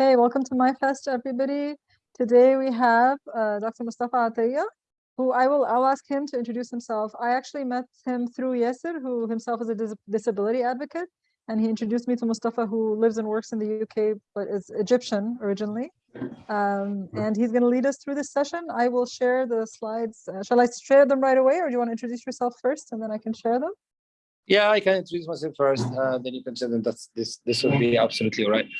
Okay, welcome to MYFest, everybody. Today we have uh, Dr. Mustafa Ataya, who I will I'll ask him to introduce himself. I actually met him through Yasser, who himself is a dis disability advocate, and he introduced me to Mustafa, who lives and works in the UK but is Egyptian originally. Um, and he's going to lead us through this session. I will share the slides. Uh, shall I share them right away, or do you want to introduce yourself first, and then I can share them? Yeah, I can introduce myself first, uh, then you can share them. That's this. This will be absolutely all right.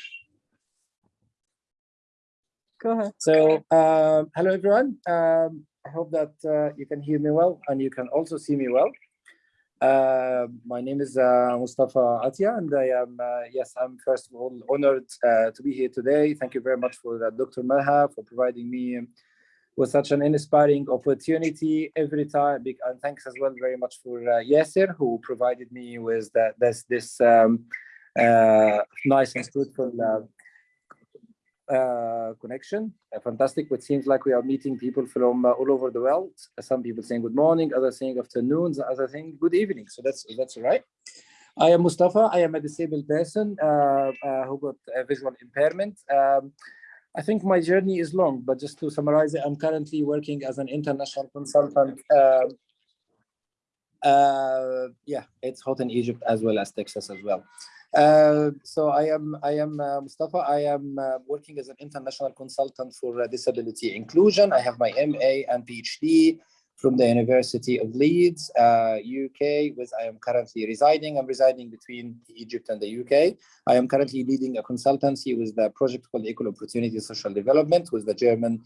Go ahead. So, um, hello everyone. Um, I hope that uh, you can hear me well and you can also see me well. Uh, my name is uh, Mustafa Atia, and I am, uh, yes, I'm first of all honored uh, to be here today. Thank you very much for Dr. Maha for providing me with such an inspiring opportunity every time. And thanks as well very much for uh, Yasser, who provided me with this, this um, nice and fruitful uh, connection. Uh, fantastic. It seems like we are meeting people from uh, all over the world. Some people saying good morning, others saying afternoons, others saying good evening. So that's that's right. I am Mustafa. I am a disabled person uh, uh, who got a visual impairment. Um, I think my journey is long, but just to summarize it, I'm currently working as an international consultant. Um, uh, yeah, it's hot in Egypt as well as Texas as well. Uh, so I am I am uh, Mustafa. I am uh, working as an international consultant for uh, disability inclusion. I have my MA and PhD from the University of Leeds, UK, uh, with I am currently residing. I'm residing between Egypt and the UK. I am currently leading a consultancy with the project called Equal Opportunity Social Development with the German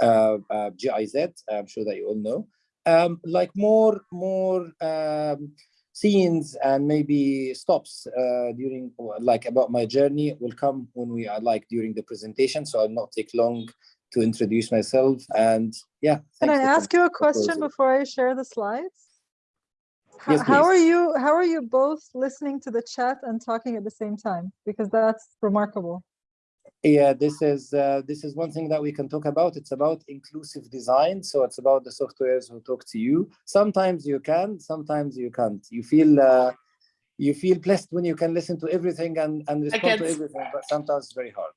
GIZ. I'm sure that you all know. Um, like more more um, scenes and maybe stops uh, during like about my journey will come when we are like during the presentation so i'll not take long to introduce myself and yeah can i ask you a question before i share the slides? How, yes, how are you how are you both listening to the chat and talking at the same time? Because that's remarkable yeah this is uh, this is one thing that we can talk about. It's about inclusive design. So it's about the softwares who talk to you. Sometimes you can sometimes you can't. You feel uh, you feel blessed when you can listen to everything and and respond to everything but sometimes it's very hard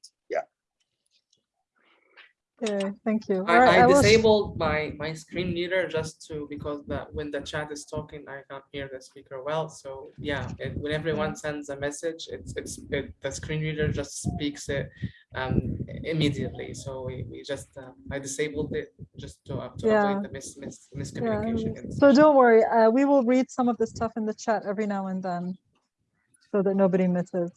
Okay, thank you. I, right, I, I disabled my my screen reader just to because that when the chat is talking, I can't hear the speaker well. So yeah, it, when everyone sends a message, it's it's it, the screen reader just speaks it um, immediately. So we, we just uh, I disabled it just to, uh, to yeah. avoid the mis, mis miscommunication. Yeah. So don't worry, uh, we will read some of the stuff in the chat every now and then so that nobody misses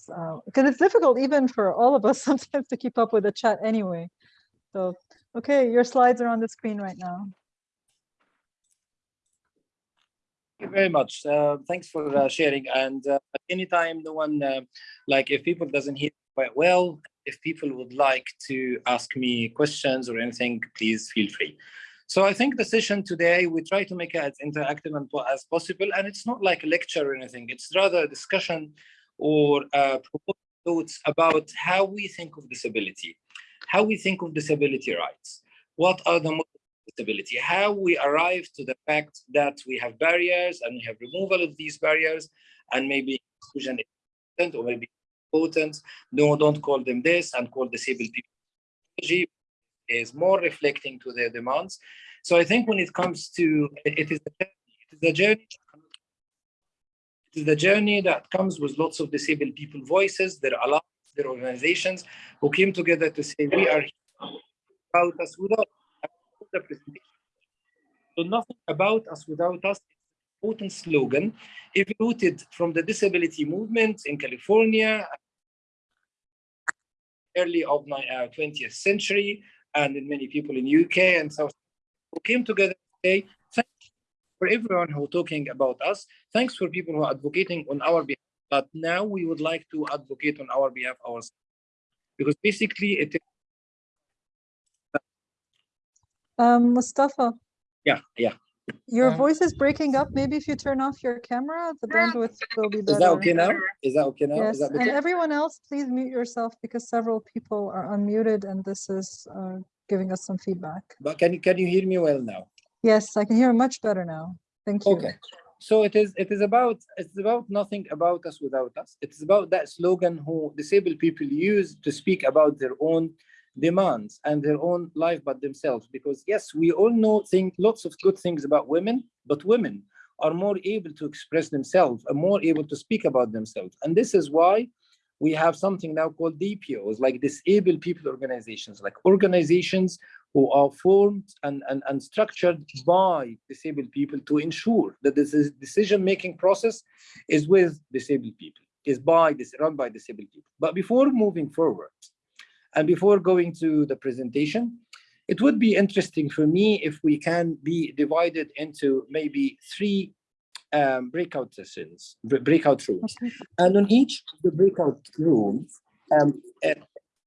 because uh, it's difficult even for all of us sometimes to keep up with the chat anyway. So, okay, your slides are on the screen right now. Thank you very much. Uh, thanks for uh, sharing. And uh, anytime no one, uh, like if people doesn't hear quite well, if people would like to ask me questions or anything, please feel free. So I think the session today, we try to make it as interactive as possible. And it's not like a lecture or anything. It's rather a discussion or uh, thoughts about how we think of disability how we think of disability rights. What are the disability? How we arrive to the fact that we have barriers and we have removal of these barriers and maybe exclusion is or maybe important. No, don't call them this and call disabled people is more reflecting to their demands. So I think when it comes to it is a, it is a journey it is the journey that comes with lots of disabled people voices. There are a lot their organizations who came together to say we are about us without the presentation. So nothing about us without us important slogan evolved from the disability movement in California early of the uh, 20th century and in many people in UK and South who came together today. Thanks for everyone who talking about us. Thanks for people who are advocating on our behalf. But now we would like to advocate on our behalf ourselves. Because basically it is um, Mustafa. Yeah, yeah. Your um, voice is breaking up. Maybe if you turn off your camera, the bandwidth will be better. Is that okay now? Is that okay now? Yes. and everyone else, please mute yourself because several people are unmuted and this is uh, giving us some feedback. But can you can you hear me well now? Yes, I can hear much better now. Thank you. Okay. So it is it is about it's about nothing about us without us. It's about that slogan who disabled people use to speak about their own demands and their own life but themselves. Because yes we all know think lots of good things about women but women are more able to express themselves and more able to speak about themselves. And this is why we have something now called DPOs, like disabled people organizations, like organizations who are formed and, and, and structured by disabled people to ensure that this is decision-making process is with disabled people, is by this run by disabled people. But before moving forward, and before going to the presentation, it would be interesting for me if we can be divided into maybe three um, breakout sessions, breakout rooms. And on each of the breakout rooms, um,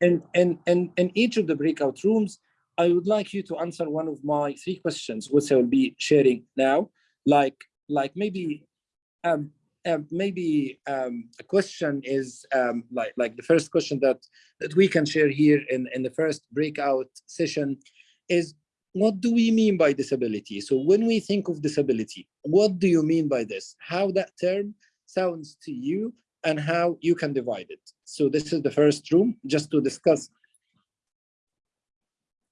in, in, in, in each of the breakout rooms, I would like you to answer one of my three questions, which I will be sharing now. Like, like maybe, um, um, maybe um, a question is um, like, like the first question that, that we can share here in, in the first breakout session is what do we mean by disability? So when we think of disability, what do you mean by this? How that term sounds to you and how you can divide it. So this is the first room just to discuss.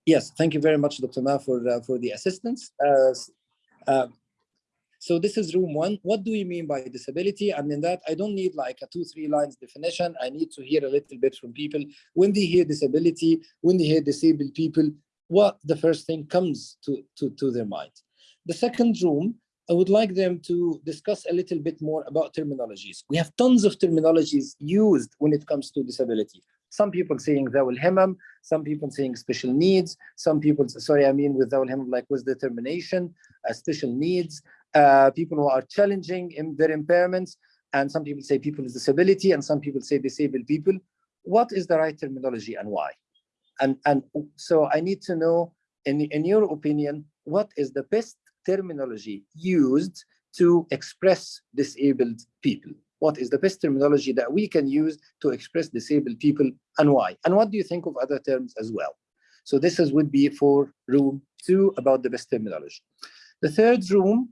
Yes, thank you very much, Dr. Ma, for, uh, for the assistance. Uh, so this is room one. What do we mean by disability? And in that, I don't need like a two, three lines definition. I need to hear a little bit from people. When they hear disability, when they hear disabled people, what the first thing comes to, to, to their mind. The second room, I would like them to discuss a little bit more about terminologies. We have tons of terminologies used when it comes to disability. Some people saying Zawal Himam, some people saying special needs, some people, sorry, I mean with Zawal Himam, like with determination, uh, special needs, uh, people who are challenging in their impairments, and some people say people with disability, and some people say disabled people. What is the right terminology and why? And, and so I need to know, in, in your opinion, what is the best terminology used to express disabled people? What is the best terminology that we can use to express disabled people and why? And what do you think of other terms as well? So this is would be for room two about the best terminology. The third room,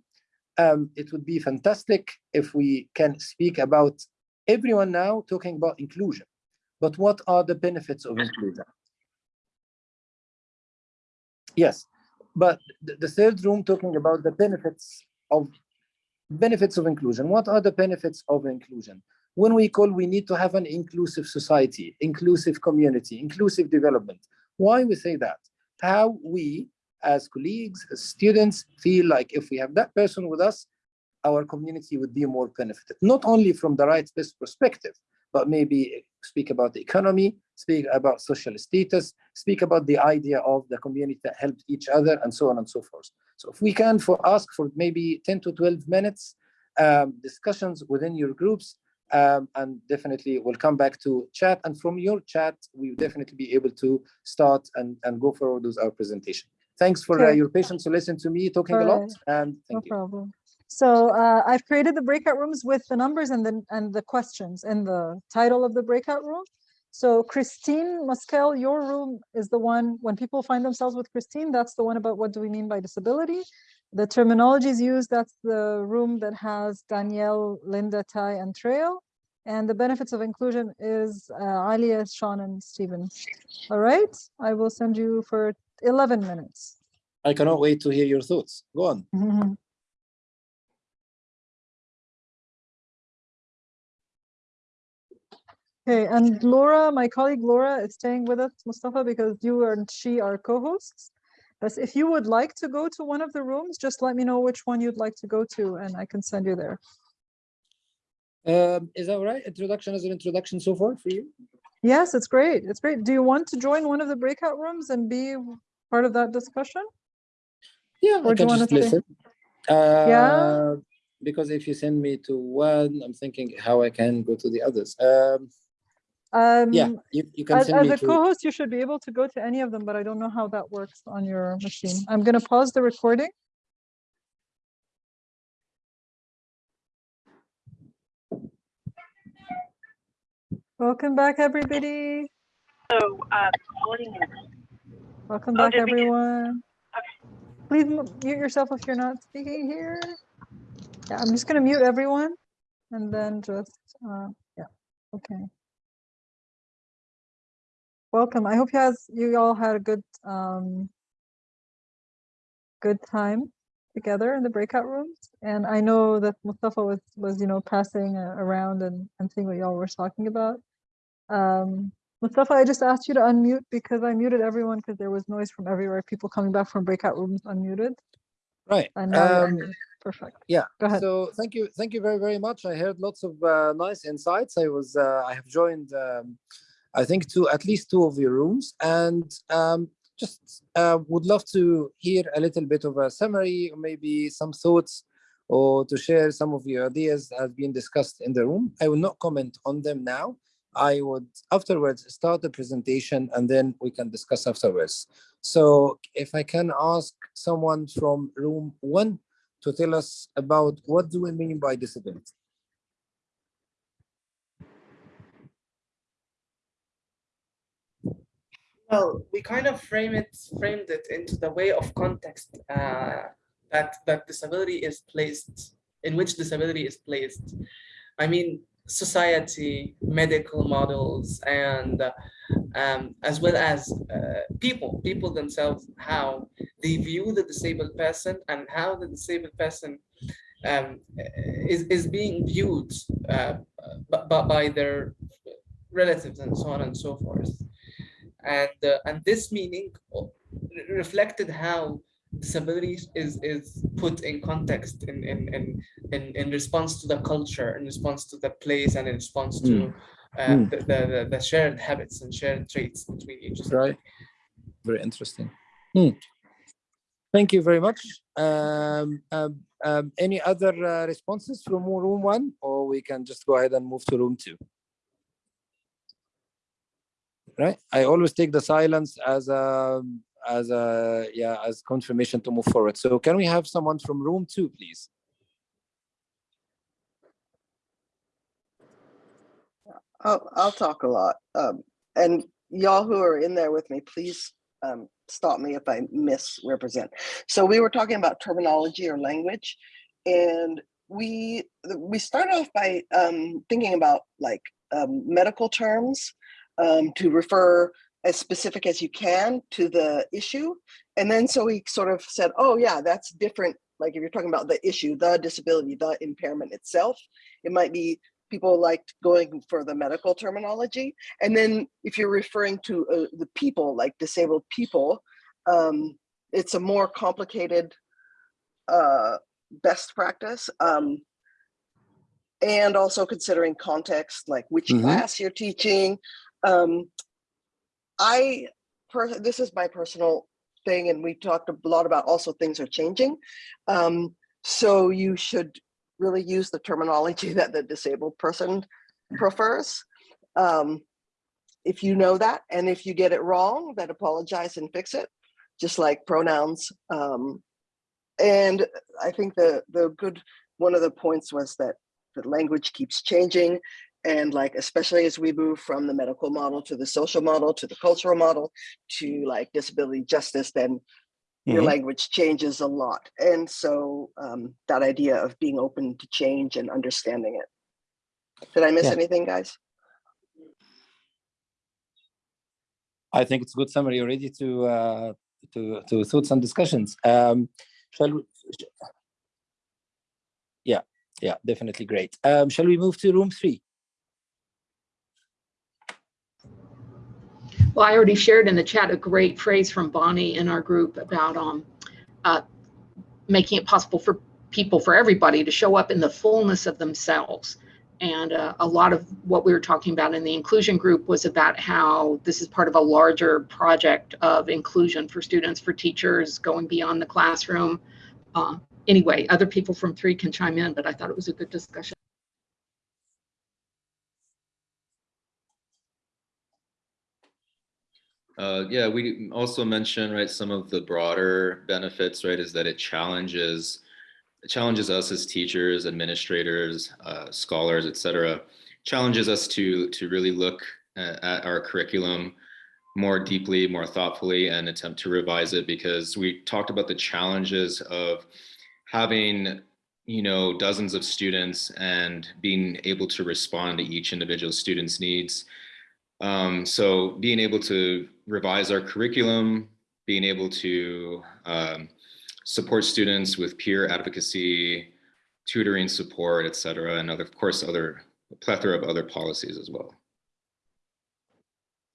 um, it would be fantastic if we can speak about everyone now talking about inclusion. But what are the benefits of inclusion? Yes, but the, the third room talking about the benefits of benefits of inclusion. What are the benefits of inclusion? When we call, we need to have an inclusive society, inclusive community, inclusive development. Why we say that? How we, as colleagues, as students, feel like if we have that person with us, our community would be more benefited, not only from the rights based perspective, but maybe speak about the economy, speak about social status, speak about the idea of the community that helped each other, and so on and so forth. So if we can for ask for maybe 10 to 12 minutes um, discussions within your groups, um, and definitely we'll come back to chat. And from your chat, we'll definitely be able to start and, and go forward with our presentation. Thanks for uh, your patience to listen to me talking a lot, and No thank you. problem. So uh, I've created the breakout rooms with the numbers and then and the questions and the title of the breakout room. So Christine Muskel, your room is the one, when people find themselves with Christine, that's the one about what do we mean by disability? The terminologies used, that's the room that has Danielle, Linda, Ty, and Trail. And the benefits of inclusion is uh, Alia, Sean, and Stephen. All right, I will send you for 11 minutes. I cannot wait to hear your thoughts. Go on. Mhm. Okay, and Laura, my colleague Laura is staying with us, Mustafa, because you and she are co-hosts. But if you would like to go to one of the rooms, just let me know which one you'd like to go to and I can send you there. Um, is that right? Introduction as an introduction so far for you? Yes, it's great. It's great. Do you want to join one of the breakout rooms and be part of that discussion? Yeah, Or I do you can just listen. Uh, Because if you send me to one, I'm thinking how I can go to the others. Um, yeah, Um, you, you can As, send as me a co-host, you should be able to go to any of them, but I don't know how that works on your machine. I'm gonna pause the recording. Welcome back, everybody. So, uh, morning. Welcome Oh, back, did we just- everyone. Please mute yourself if you're not speaking here. Yeah, I'm just gonna mute everyone and then just, uh, yeah, okay. Welcome. I hope you guys, you all had a good, um, good time together in the breakout rooms. And I know that Mustafa was, was, you know, passing uh, around and, and seeing what y'all were talking about. Um, Mustafa, I just asked you to unmute because I muted everyone because there was noise from everywhere. People coming back from breakout rooms unmuted. Right. And Um. Perfect. Yeah. Go ahead. So thank you, thank you very, very much. I heard lots of uh, nice insights. I was, uh, I have joined, um, I think, to at least two of your rooms, and um, just uh, would love to hear a little bit of a summary, maybe some thoughts, or to share some of your ideas that have been discussed in the room. I will not comment on them now. I would afterwards start the presentation, and then we can discuss afterwards. So if I can ask someone from room one to tell us about what do we mean by disability? Well, we kind of frame it, framed it into the way of context uh, that that disability is placed, in which disability is placed. I mean, society, medical models, and uh, um, as well as uh, people, people themselves, how they view the disabled person and how the disabled person um, is, is being viewed uh, by, by their relatives and so on and so forth. And, uh, and this meaning reflected how disability is, is put in context in, in, in, in, in response to the culture, in response to the place, and in response to uh, Mm. the, the, the shared habits and shared traits between each other. Right. Very interesting. Hmm. Thank you very much. Um, um, um, any other uh, responses from room one, or we can just go ahead and move to room two? Right. I always take the silence as a as a yeah as confirmation to move forward. So can we have someone from room two, please? I'll, I'll talk a lot. Um, and y'all who are in there with me, please um, stop me if I misrepresent. So we were talking about terminology or language, and we we start off by um, thinking about like um, medical terms um, to refer as specific as you can to the issue. And then so we sort of said, oh yeah, that's different. Like if you're talking about the issue, the disability, the impairment itself, it might be people liked going for the medical terminology. And then if you're referring to uh, the people, like disabled people, um, it's a more complicated uh, best practice. Um, and also considering context, like which Mhm. class you're teaching. Um, I, this is my personal thing, and we talked a lot about also things are changing. Um, so you should really use the terminology that the disabled person prefers. Um, if you know that, and if you get it wrong, then apologize and fix it, just like pronouns. Um, and I think the the good one of the points was that the language keeps changing, and like especially as we move from the medical model to the social model to the cultural model to like disability justice, then your Mhm. language changes a lot. And so um, that idea of being open to change and understanding it. Did I miss Yeah. anything, guys? I think it's a good summary already to uh, to to thoughts and discussions. Um, shall we? Yeah, yeah, definitely great. Um, shall we move to room three? Well, I already shared in the chat a great phrase from Bonnie in our group about um, uh, making it possible for people, for everybody to show up in the fullness of themselves. And uh, a lot of what we were talking about in the inclusion group was about how this is part of a larger project of inclusion for students, for teachers, going beyond the classroom. Uh, anyway, other people from three can chime in, but I thought it was a good discussion. Uh, yeah, we also mentioned, right, some of the broader benefits, right, is that it challenges, it challenges us as teachers, administrators, uh, scholars, et cetera, challenges us to, to really look at, at our curriculum more deeply, more thoughtfully, and attempt to revise it because we talked about the challenges of having you know, dozens of students and being able to respond to each individual student's needs. Um, so being able to revise our curriculum, being able to um, support students with peer advocacy, tutoring support, et cetera, and other, of course, other plethora of other policies as well.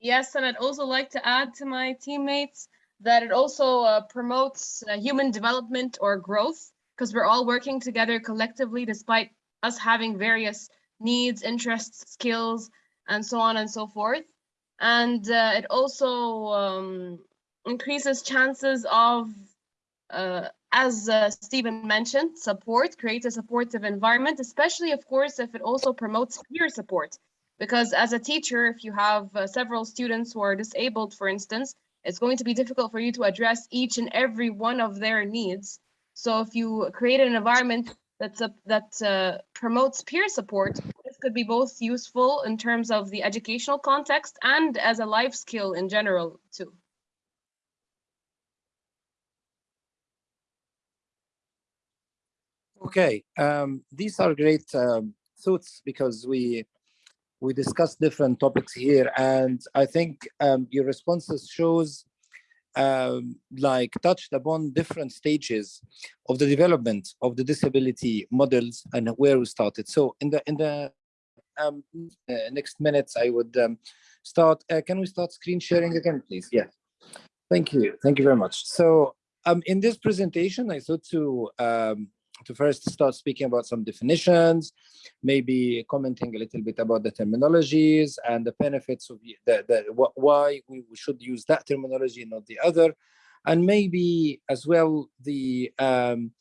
Yes, and I'd also like to add to my teammates that it also uh, promotes uh, human development or growth because we're all working together collectively despite us having various needs, interests, skills, and so on and so forth. And uh, it also um, increases chances of, uh, as uh, Stephen mentioned, support, creates a supportive environment, especially, of course, if it also promotes peer support. Because as a teacher, if you have uh, several students who are disabled, for instance, it's going to be difficult for you to address each and every one of their needs. So if you create an environment that's a, that uh, promotes peer support, this could be both useful in terms of the educational context and as a life skill in general too. Okay, um, these are great um, thoughts because we we discussed different topics here, and I think um, your responses shows um, like touched upon different stages of the development of the disability models and where we started. So in the in the um, uh, next minutes, I would um, start. Uh, can we start screen sharing again, please? Yeah. Thank you. Thank you very much. So um, in this presentation, I thought to um, to first start speaking about some definitions, maybe commenting a little bit about the terminologies and the benefits of the, the what, why we should use that terminology and not the other, and maybe as well the um,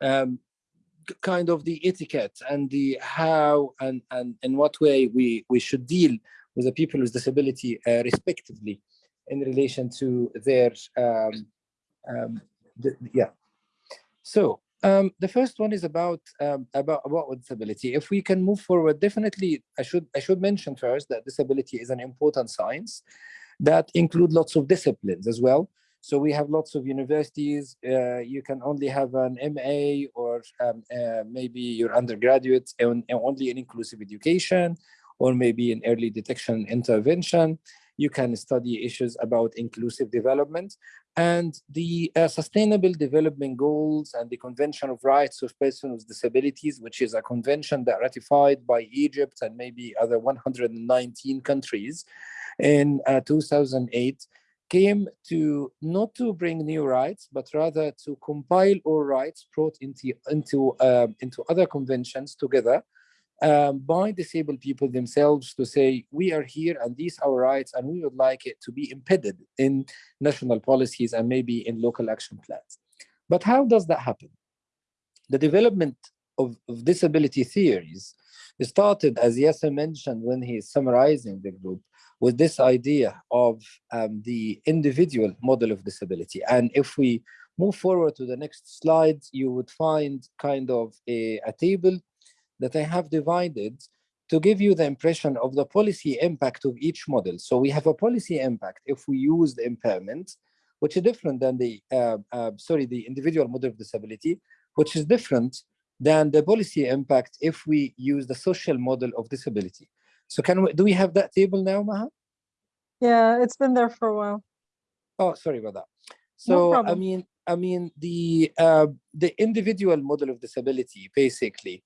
um, kind of the etiquette and the how and and in what way we we should deal with the people with disability uh, respectively in relation to their um, um, the, yeah. So um, the first one is about um, about about disability. If we can move forward, definitely, I should I should mention first that disability is an important science that include lots of disciplines as well. So we have lots of universities. Uh, you can only have an MA or um, uh, maybe your undergraduate and, only in inclusive education, or maybe in early detection intervention you can study issues about inclusive development and the uh, sustainable development goals and the convention of rights of persons with disabilities which is a convention that ratified by egypt and maybe other 119 countries in uh, 2008 came to not to bring new rights but rather to compile all rights brought into into uh, into other conventions together um, by disabled people themselves to say, we are here and these are our rights and we would like it to be embedded in national policies and maybe in local action plans. But how does that happen? The development of, of disability theories started, as Yasser mentioned when he's summarizing the group, with this idea of um, the individual model of disability. And if we move forward to the next slide, you would find kind of a, a table that I have divided to give you the impression of the policy impact of each model. So we have a policy impact if we use the impairment, which is different than the, uh, uh, sorry, the individual model of disability, which is different than the policy impact if we use the social model of disability. So can we, do we have that table now, Maha? Yeah, it's been there for a while. Oh, sorry about that. No So, I mean, I mean, the, uh, the individual model of disability, basically,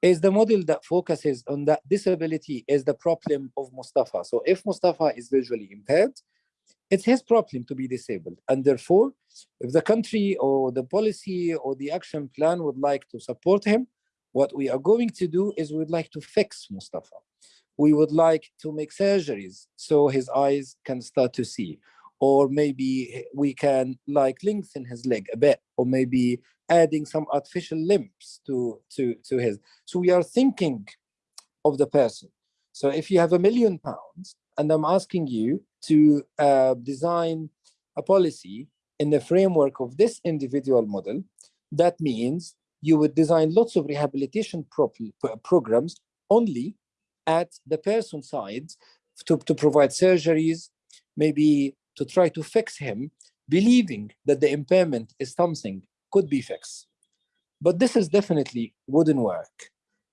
is the model that focuses on that disability is the problem of Mustafa. So if Mustafa is visually impaired, it's his problem to be disabled. And therefore, if the country or the policy or the action plan would like to support him, what we are going to do is we'd like to fix Mustafa. We would like to make surgeries so his eyes can start to see. Or maybe we can like lengthen his leg a bit, or maybe adding some artificial limbs to, to, to his. So we are thinking of the person. So if you have a million pounds and I'm asking you to uh, design a policy in the framework of this individual model, that means you would design lots of rehabilitation pro programs only at the person side to, to provide surgeries, maybe to try to fix him, believing that the impairment is something could be fixed. But this is definitely wouldn't work.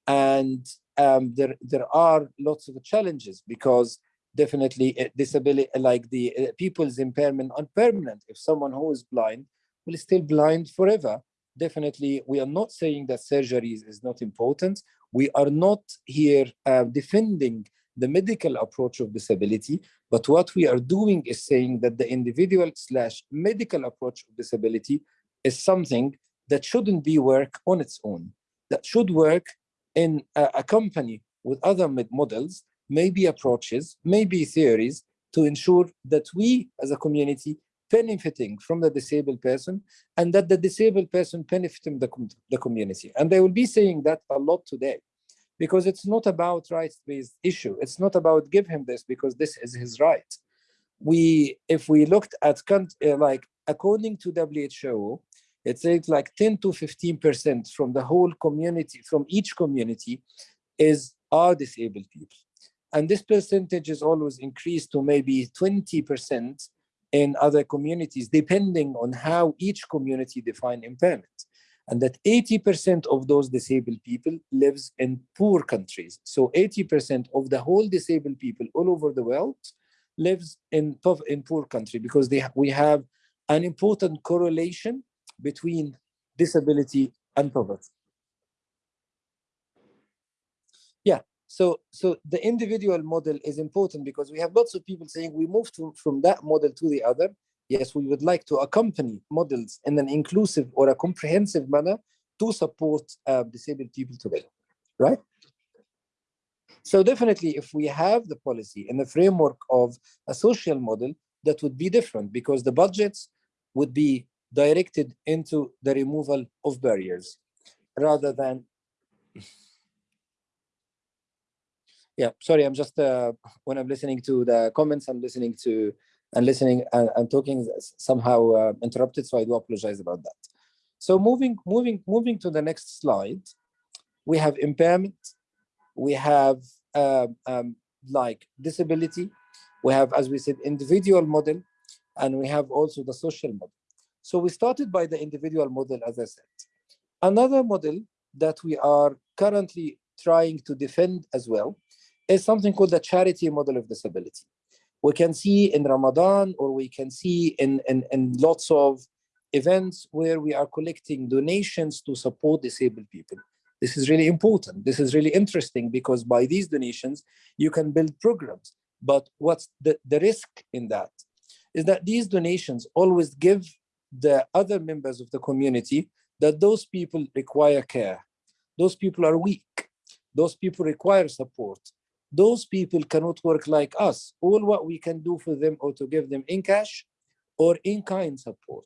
And um, there, there are lots of challenges because definitely uh, disability, like the uh, people's impairment are permanent. If someone who is blind will still blind forever, definitely we are not saying that surgery is, is not important. We are not here uh, defending the medical approach of disability, but what we are doing is saying that the individual slash medical approach of disability is something that shouldn't be work on its own, that should work in a, a company with other models, maybe approaches, maybe theories to ensure that we as a community benefiting from the disabled person and that the disabled person benefiting the, com the community. And they will be saying that a lot today because it's not about rights-based issue. It's not about give him this because this is his right. We, if we looked at uh, like according to WHO, it says like 10 to 15% from the whole community, from each community is are disabled people. And this percentage is always increased to maybe 20% in other communities, depending on how each community define impairment. And that 80% of those disabled people lives in poor countries. So 80% of the whole disabled people all over the world lives in, in poor country because they, we have an important correlation between disability and poverty. Yeah, so so the individual model is important because we have lots of people saying we moved to, from that model to the other. Yes, we would like to accompany models in an inclusive or a comprehensive manner to support uh, disabled people today, right? So definitely, if we have the policy in the framework of a social model, that would be different because the budgets would be directed into the removal of barriers rather than yeah sorry i'm just uh, when i'm listening to the comments i'm listening to and listening and, and talking somehow uh, interrupted so i do apologize about that so moving moving moving to the next slide we have impairment we have uh, um, like disability we have as we said individual model and we have also the social model so we started by the individual model, as I said. Another model that we are currently trying to defend as well is something called the charity model of disability. We can see in Ramadan or we can see in, in, in lots of events where we are collecting donations to support disabled people. This is really important. This is really interesting because by these donations, you can build programs. But what's the, the risk in that is that these donations always give the other members of the community that those people require care. Those people are weak. Those people require support. Those people cannot work like us. All what we can do for them or to give them in cash or in kind support,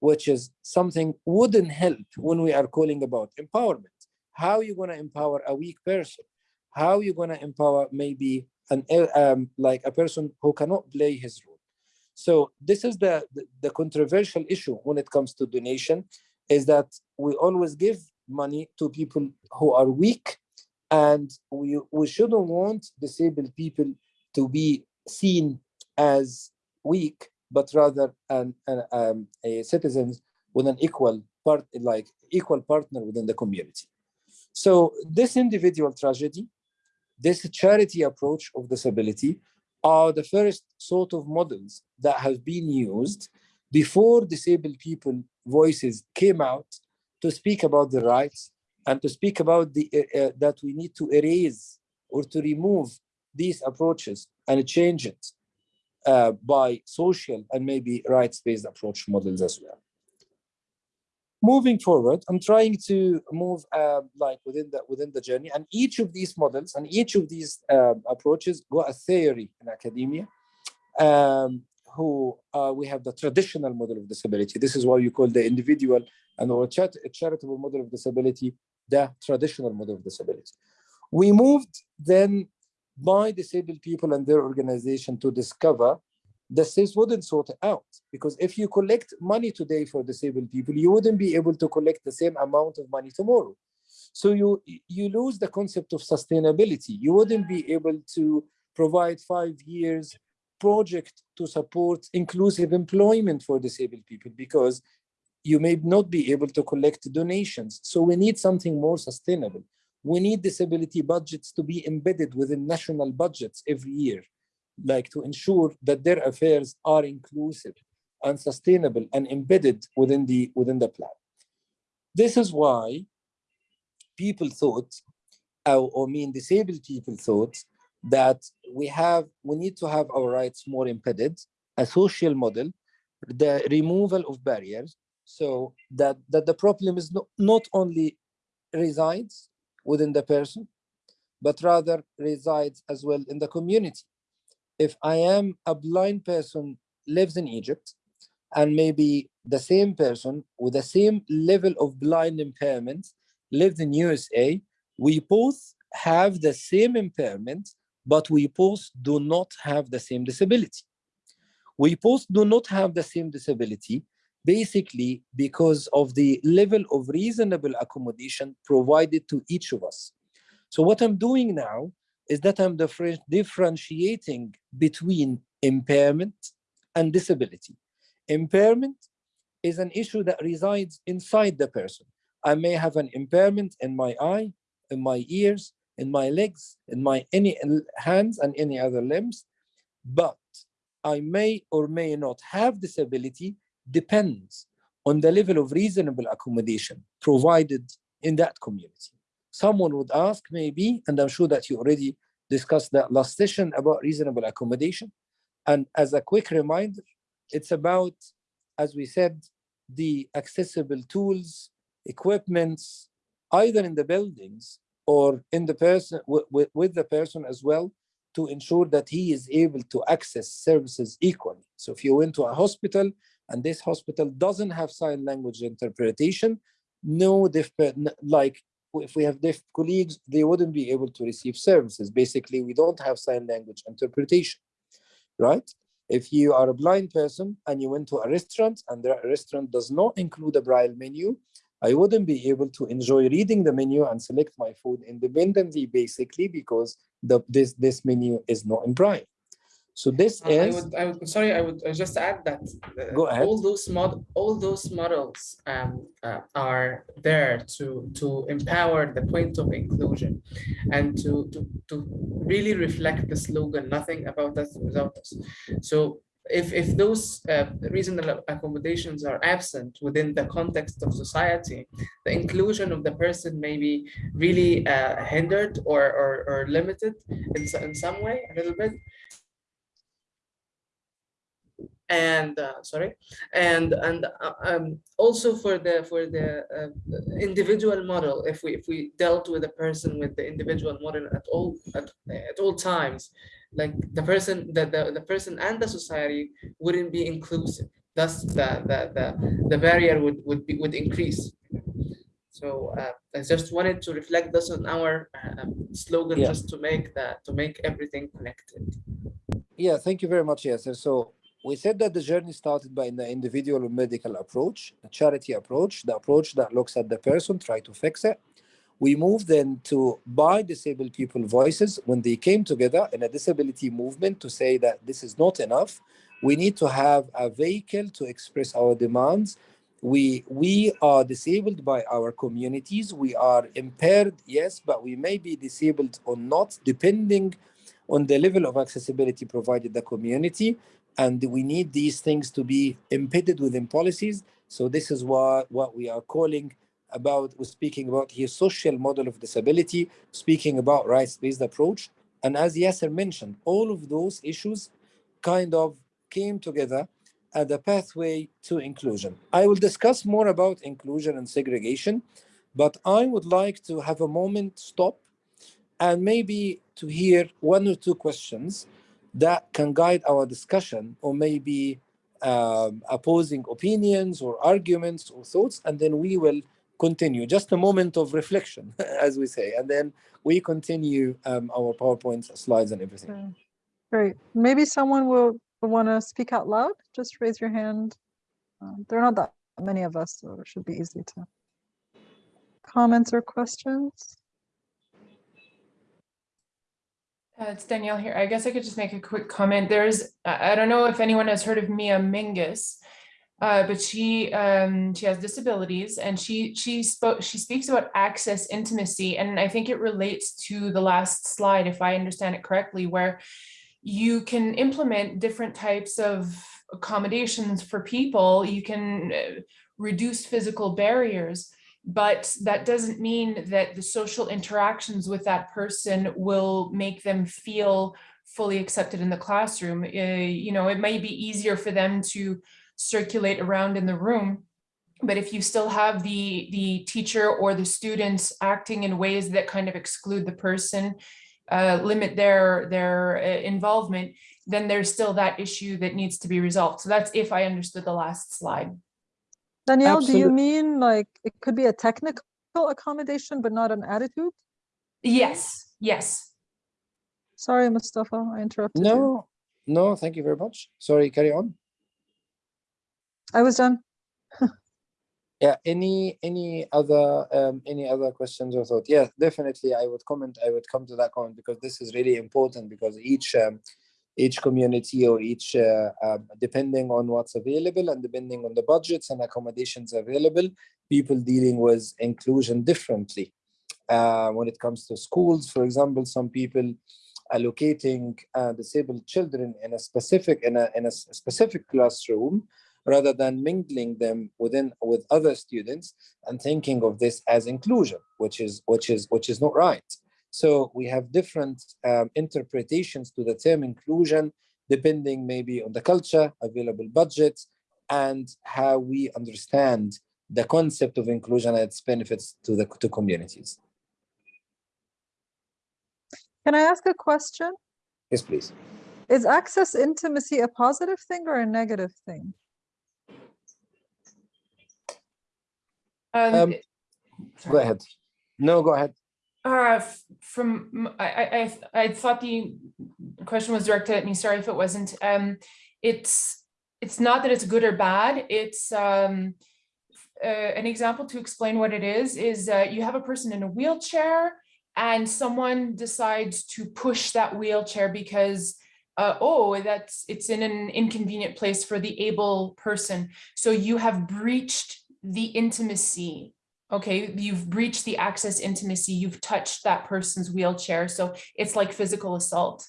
which is something wouldn't help when we are calling about empowerment. How are you going to empower a weak person? How are you going to empower maybe an um, like a person who cannot play his role? So this is the, the, the, controversial issue when it comes to donation, is that we always give money to people who are weak, and we, we shouldn't want disabled people to be seen as weak, but rather an, an um, a citizens with an equal part, like equal partner within the community. So this individual tragedy, this charity approach of disability are the first sort of models that have been used before disabled people voices came out to speak about the rights and to speak about the uh, uh, that we need to erase or to remove these approaches and change it uh, by social and maybe rights-based approach models as well moving forward, I'm trying to move uh, like within the within the journey, and each of these models and each of these uh, approaches got a theory in academia. Um, who uh, we have the traditional model of disability. This is why you call the individual and or char charitable model of disability the traditional model of disability. We moved then by disabled people and their organization to discover the states wouldn't sort it out because if you collect money today for disabled people, you wouldn't be able to collect the same amount of money tomorrow. So you, you lose the concept of sustainability. You wouldn't be able to provide five years project to support inclusive employment for disabled people because you may not be able to collect donations. So we need something more sustainable. We need disability budgets to be embedded within national budgets every year, like to ensure that their affairs are inclusive and sustainable and embedded within the within the plan. This is why people thought, uh, or mean disabled people thought, that we have we need to have our rights more embedded, a social model, the removal of barriers, so that that the problem is not, not only resides within the person, but rather resides as well in the community. If I am a blind person lives in Egypt, and maybe the same person with the same level of blind impairment lived in USA, we both have the same impairment, but we both do not have the same disability. We both do not have the same disability, basically because of the level of reasonable accommodation provided to each of us. So what I'm doing now is that I'm differentiating between impairment and disability. Impairment is an issue that resides inside the person. I may have an impairment in my eye, in my ears, in my legs, in my any hands and any other limbs, but I may or may not have disability depends on the level of reasonable accommodation provided in that community. Someone would ask maybe, and I'm sure that you already discussed that last session about reasonable accommodation. And as a quick reminder, it's about, as we said, the accessible tools, equipments, either in the buildings or in the person with the person as well to ensure that he is able to access services equally. So if you went to a hospital and this hospital doesn't have sign language interpretation, no deaf, like if we have deaf colleagues, they wouldn't be able to receive services. Basically, we don't have sign language interpretation, right? If you are a blind person and you went to a restaurant and the restaurant does not include a braille menu, I wouldn't be able to enjoy reading the menu and select my food independently, basically, because the, this, this menu is not in braille. So this Uh, I is, would, I would, sorry, I would just add that. uh, Go ahead. All those mod, all those models um, uh, are there to, to empower the point of inclusion and to, to, to really reflect the slogan, nothing about us without us. So if, if those uh, reasonable accommodations are absent within the context of society, the inclusion of the person may be really uh, hindered or, or, or limited in, in some way, a little bit and uh, sorry and and uh, um, also for the for the uh, individual model if we if we dealt with a person with the individual model at all at, at all times like the person the, the the person and the society wouldn't be inclusive thus the the the, the barrier would would be would increase so uh, I just wanted to reflect this on our um, slogan Yeah. just to make that to make everything connected yeah, thank you very much, Yasser. So we said that the journey started by the individual medical approach, the charity approach, the approach that looks at the person, try to fix it. We moved then to by disabled people voices when they came together in a disability movement to say that this is not enough. We need to have a vehicle to express our demands. We we are disabled by our communities. We are impaired, yes, but we may be disabled or not, depending on the level of accessibility provided the community and we need these things to be embedded within policies. So this is what what we are calling about we're speaking about here social model of disability speaking about rights-based approach. And as Yasser mentioned all of those issues kind of came together at a pathway to inclusion. I will discuss more about inclusion and segregation but i would like to have a moment stop and maybe to hear one or two questions that can guide our discussion or maybe um, opposing opinions or arguments or thoughts and then we will continue just a moment of reflection as we say and then we continue um, our powerpoint slides and everything Okay. Great. Maybe someone will, will want to speak out loud. Just raise your hand. Um, There are not that many of us, so it should be easy to. Comments or questions? Uh, it's Danielle here. I guess I could just make a quick comment. There's, I don't know if anyone has heard of Mia Mingus. uh, but she um, she has disabilities, and she she spoke she speaks about access intimacy, and I think it relates to the last slide, if I understand it correctly, where you can implement different types of accommodations for people. You can uh, reduce physical barriers, but that doesn't mean that the social interactions with that person will make them feel fully accepted in the classroom. Uh, you know, it may be easier for them to circulate around in the room, but if you still have the the teacher or the students acting in ways that kind of exclude the person, uh, limit their their uh, involvement, then there's still that issue that needs to be resolved. So that's if I understood the last slide. Danielle, do you Absolute- mean like it could be a technical accommodation, but not an attitude? Yes, yes. Sorry, Mustafa, I interrupted you. No, no, thank you very much. Sorry, carry on. I was done. Yeah, any any other um any other questions or thought? Yeah, definitely I would comment, I would come to that comment because this is really important because each um each community or each uh, um, depending on what's available and depending on the budgets and accommodations available, people dealing with inclusion differently. Uh, when it comes to schools, for example, some people allocating uh, disabled children in a specific in a in a specific classroom rather than mingling them within with other students and thinking of this as inclusion which is which is which is not right so we have different um, interpretations to the term inclusion depending maybe on the culture available budget, and how we understand the concept of inclusion and its benefits to the to communities Can I ask a question? yes please Is access intimacy a positive thing or a negative thing? Um, Um, go ahead no go ahead Uh, from, I, th- I thought the question was directed at me, sorry if it wasn't. Um, it's, it's not that it's good or bad, it's, um, uh, an example to explain what it is, is, uh, you have a person in a wheelchair and someone decides to push that wheelchair because, uh, oh, that's, it's in an inconvenient place for the able person. So you have breached the intimacy okay, you've breached the access intimacy, you've touched that person's wheelchair. So it's like physical assault.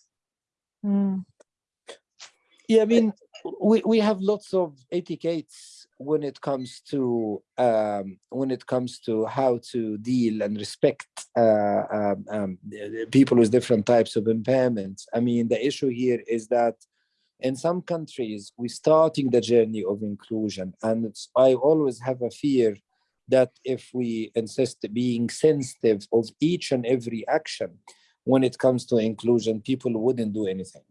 Hmm. Yeah, I mean, we, we have lots of etiquettes when it comes to um, when it comes to how to deal and respect uh, um, um, the- the people with different types of impairments. I mean, the issue here is that in some countries we're starting the journey of inclusion, and it's, I always have a fear that if we insist being sensitive of each and every action when it comes to inclusion, people wouldn't do anything.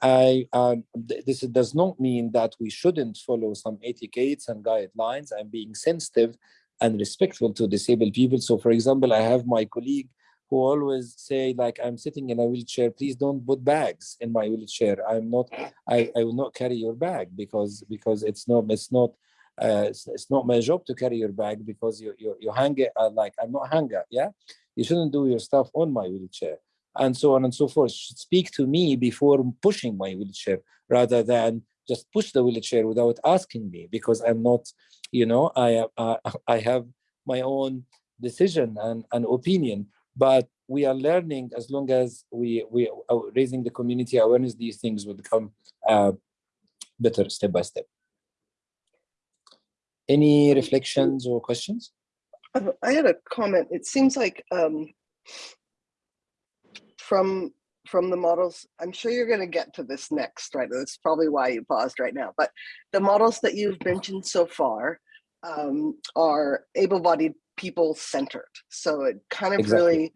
I um, th- this does not mean that we shouldn't follow some etiquettes and guidelines and being sensitive and respectful to disabled people. So, for example, I have my colleague who always say, like, I'm sitting in a wheelchair. Please don't put bags in my wheelchair. I'm not. I, I will not carry your bag because because it's not it's not. Uh, it's, it's not my job to carry your bag because you you you hang it uh, like I'm not hanger. Yeah, you shouldn't do your stuff on my wheelchair and so on and so forth. Should speak to me before pushing my wheelchair rather than just push the wheelchair without asking me because i'm not you know i uh, i have my own decision and an opinion. But we are learning as long as we we are raising the community awareness these things will become uh, better step by step any reflections or questions I had a comment. It seems like um, from from the models, I'm sure you're going to get to this next, right? That's probably why you paused right now. But the models that you've mentioned so far um, are able-bodied people centered. So it kind of Exactly. really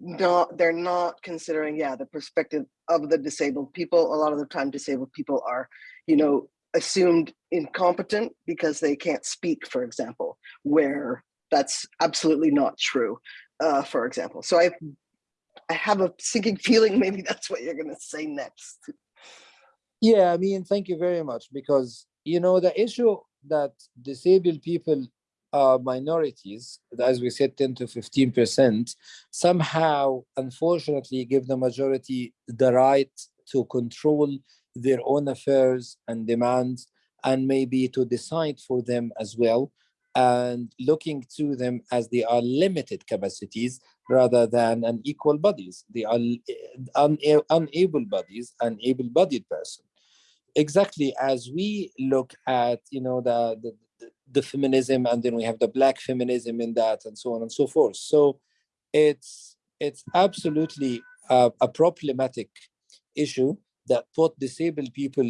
not they're not considering yeah the perspective of the disabled people. A lot of the time, disabled people are you know assumed incompetent because they can't speak, for example, where that's absolutely not true, uh, for example. So I, I have a sinking feeling maybe that's what you're going to say next. Yeah, I mean, thank you very much because you know the issue that disabled people are minorities, as we said, 10 to 15 percent, somehow, unfortunately, give the majority the right to control their own affairs and demands and maybe to decide for them as well and looking to them as they are limited capacities rather than an equal bodies. They are eh, un eh, unable bodies, an able-bodied person. Exactly as we look at, you know, the, the the feminism and then we have the black feminism in that and so on and so forth so it's it's absolutely a, a problematic issue that put disabled people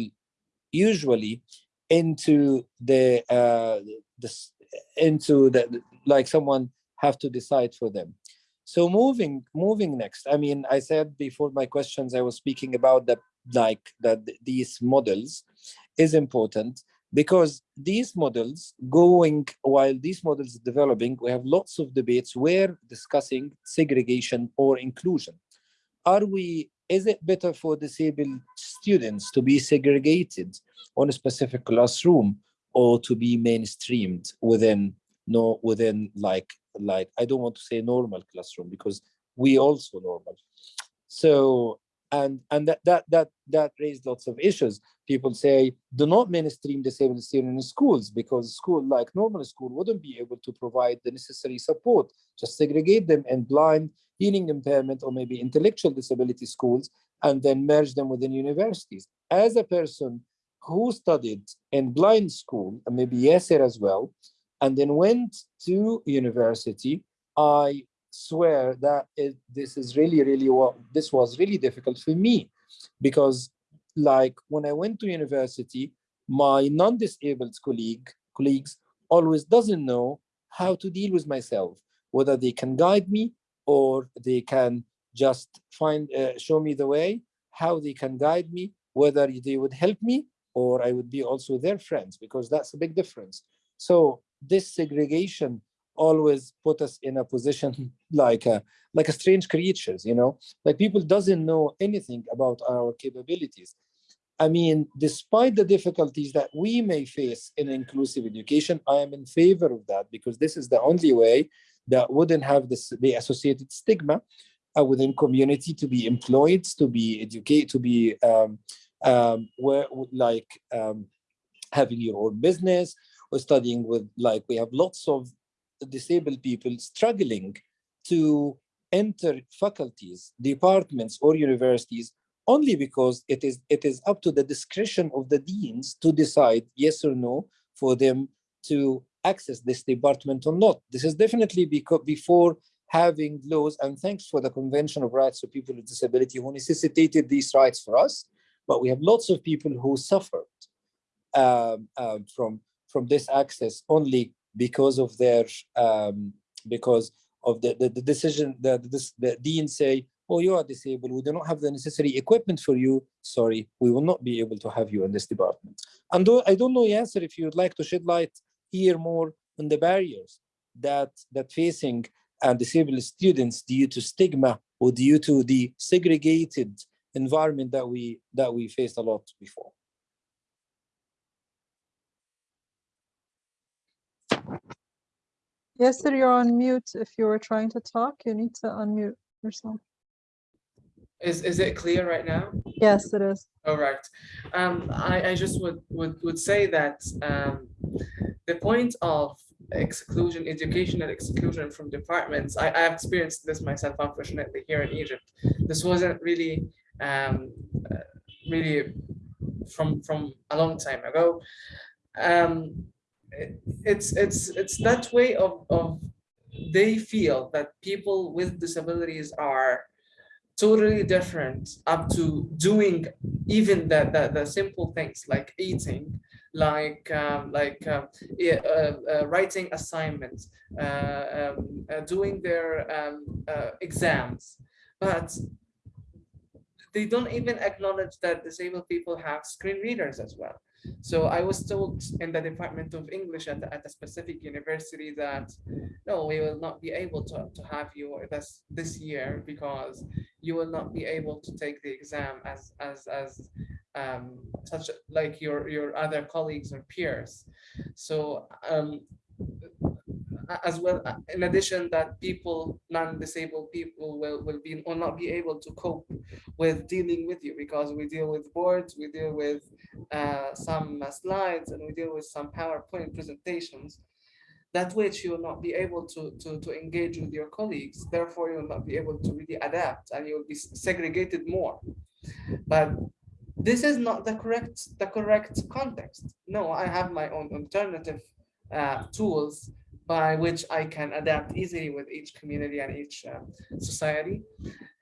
usually into the uh this into the like someone have to decide for them. So moving moving next i mean i said before my questions i was speaking about the like that these models is important because these models going while these models developing we have lots of debates where discussing segregation or inclusion. Are we is it better for disabled students to be segregated on a specific classroom or to be mainstreamed within no within like like i don't want to say normal classroom because we also normal. So and and that that that that raised lots of issues. People say do not mainstream disabled students in schools because school like normal school wouldn't be able to provide the necessary support just segregate them in blind hearing impairment or maybe intellectual disability schools and then merge them within universities. As a person who studied in blind school and maybe Yasser as well and then went to university i swear that it, this is really, really what this was really difficult for me because like when I went to university, my non-disabled colleague colleagues always doesn't know how to deal with myself, whether they can guide me or they can just find uh, show me the way, how they can guide me, whether they would help me or I would be also their friends because that's a big difference. So this segregation always put us in a position like a like a strange creatures you know? Like people doesn't know anything about our capabilities. I mean despite the difficulties that we may face in inclusive education i am in favor of that because this is the only way that wouldn't have this the associated stigma uh, within community to be employed to be educated to be um, um, where like um, having your own business or studying with like we have lots of disabled people struggling to enter faculties, departments, or universities only because it is it is up to the discretion of the deans to decide yes or no for them to access this department or not. This is definitely because before having laws, and thanks for the Convention of Rights of People with Disability who necessitated these rights for us, but we have lots of people who suffered um, uh, from from this access only because of their um, because of the, the, the decision that the, the dean say, oh, you are disabled, we do not have the necessary equipment for you, sorry, we will not be able to have you in this department. And I don't know, Yasser, if you would like to shed light here more on the barriers that, that facing uh, disabled students due to stigma or due to the segregated environment that we that we faced a lot before. Yasser, you're on mute. If you were trying to talk, you need to unmute yourself. Is, is it clear right now? Yes, it is. All right. Um, I, I just would, would, would say that um, the point of exclusion, educational exclusion from departments, I, I have experienced this myself, unfortunately, here in Egypt. This wasn't really, um, really from, from a long time ago. Um, it's it's it's that way of of they feel that people with disabilities are totally different up to doing even the, the, the simple things like eating like um, like uh, uh, uh, writing assignments uh, um, uh, doing their um, uh, exams. But they don't even acknowledge that disabled people have screen readers as well so I was told in the Department of English at, at a specific university that, no, we will not be able to, to have you this, this year because you will not be able to take the exam as, as, as um, such like your, your other colleagues or peers. So um, as well, in addition that people, non-disabled people will, will be, will not be able to cope with dealing with you because we deal with boards, we deal with uh, some slides and we deal with some PowerPoint presentations that which you will not be able to, to, to engage with your colleagues. Therefore, you will not be able to really adapt and you will be segregated more. But this is not the correct the correct context. No, I have my own alternative uh, tools by which I can adapt easily with each community and each uh, society.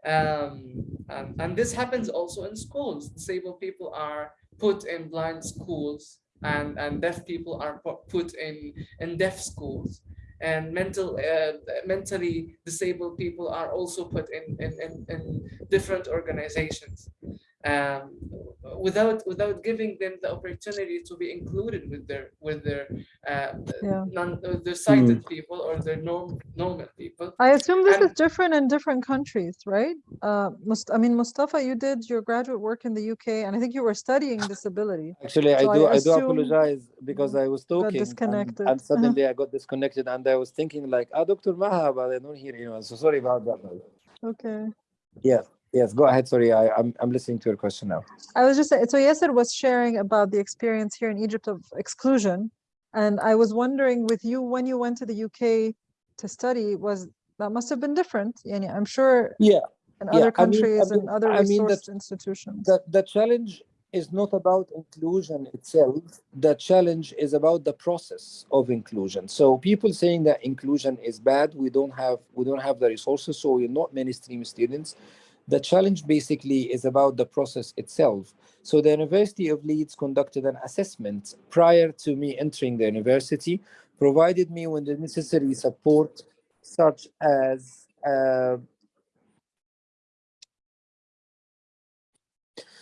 Um, and, and this happens also in schools. Disabled people are put in blind schools and, and deaf people are put in, in deaf schools. And mental, uh, mentally disabled people are also put in, in, in, in different organizations um, without without giving them the opportunity to be included with their with their uh, Yeah. non uh, their sighted people or their norm, normal people. I assume this And- is different in different countries, right? Uh, Must, I mean, Mustafa, you did your graduate work in the UK and I think you were studying disability. Actually, I So I do. I, do apologize because I was talking and- disconnected. and, suddenly I got disconnected, and I was thinking like, "Ah, Dr. Maha," but I don't hear anyone. So sorry about that. Okay. Yes, yes. Go ahead. Sorry, I, I'm I'm listening to your question now. I was just saying, so Yasser was sharing about the experience here in Egypt of exclusion. And I was wondering with you, when you went to the UK to study, was that must have been different. Yani I'm sure Yeah, in yeah, other I mean- I countries and mean- other I mean that- institutions. the the challenge is not about inclusion itself. The challenge is about the process of inclusion. So people saying that inclusion is bad, we don't have we don't have the resources, so we're not mainstream students. The challenge basically is about the process itself. So the University of Leeds conducted an assessment prior to me entering the university, provided me with the necessary support, such as uh,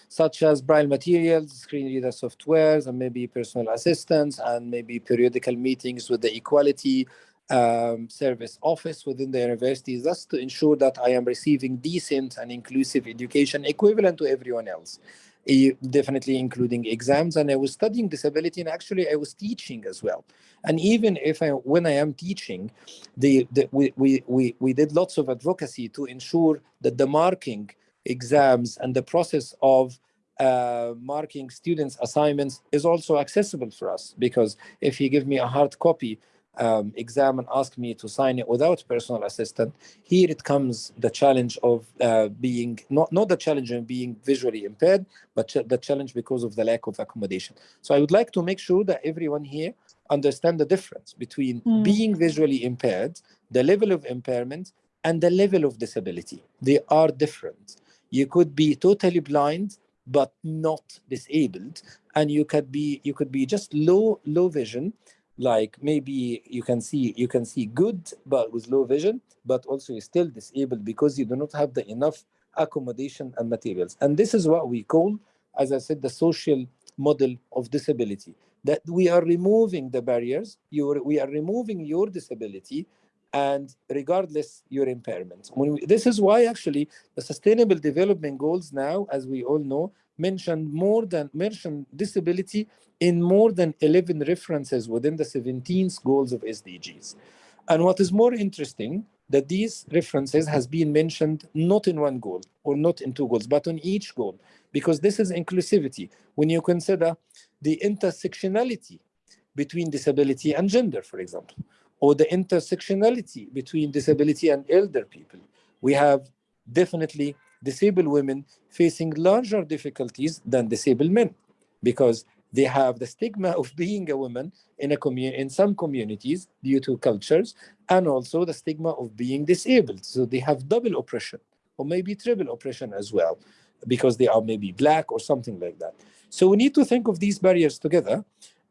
such as braille materials, screen reader softwares, and maybe personal assistance, and maybe periodical meetings with the equality um, service office within the university, thus to ensure that I am receiving decent and inclusive education equivalent to everyone else. Definitely including exams and i was studying disability and actually i was teaching as well and even if i when i am teaching the, the we, we we we did lots of advocacy to ensure that the marking exams and the process of uh, marking students assignments is also accessible for us because if you give me a hard copy um, exam and ask me to sign it without personal assistant here it comes the challenge of uh, being not not the challenge of being visually impaired but ch- the challenge because of the lack of accommodation. So i would like to make sure that everyone here understand the difference between Mm. being visually impaired the level of impairment and the level of disability. They are different. You could be totally blind but not disabled and you could be you could be just low low vision like maybe you can see you can see good but with low vision but also you're still disabled because you do not have the enough accommodation and materials. And this is what we call as i said the social model of disability that we are removing the barriers you we are removing your disability and regardless your impairment. We, this is why actually the sustainable development goals now as we all know mention more than mention disability in more than 11 references within the 17 goals of SDGs. And what is more interesting, that these references has been mentioned not in one goal or not in two goals, but on each goal, because this is inclusivity. When you consider the intersectionality between disability and gender, for example, or the intersectionality between disability and elder people, we have definitely disabled women facing larger difficulties than disabled men because they have the stigma of being a woman in a community in some communities due to cultures and also the stigma of being disabled. So they have double oppression or maybe triple oppression as well because they are maybe black or something like that. So we need to think of these barriers together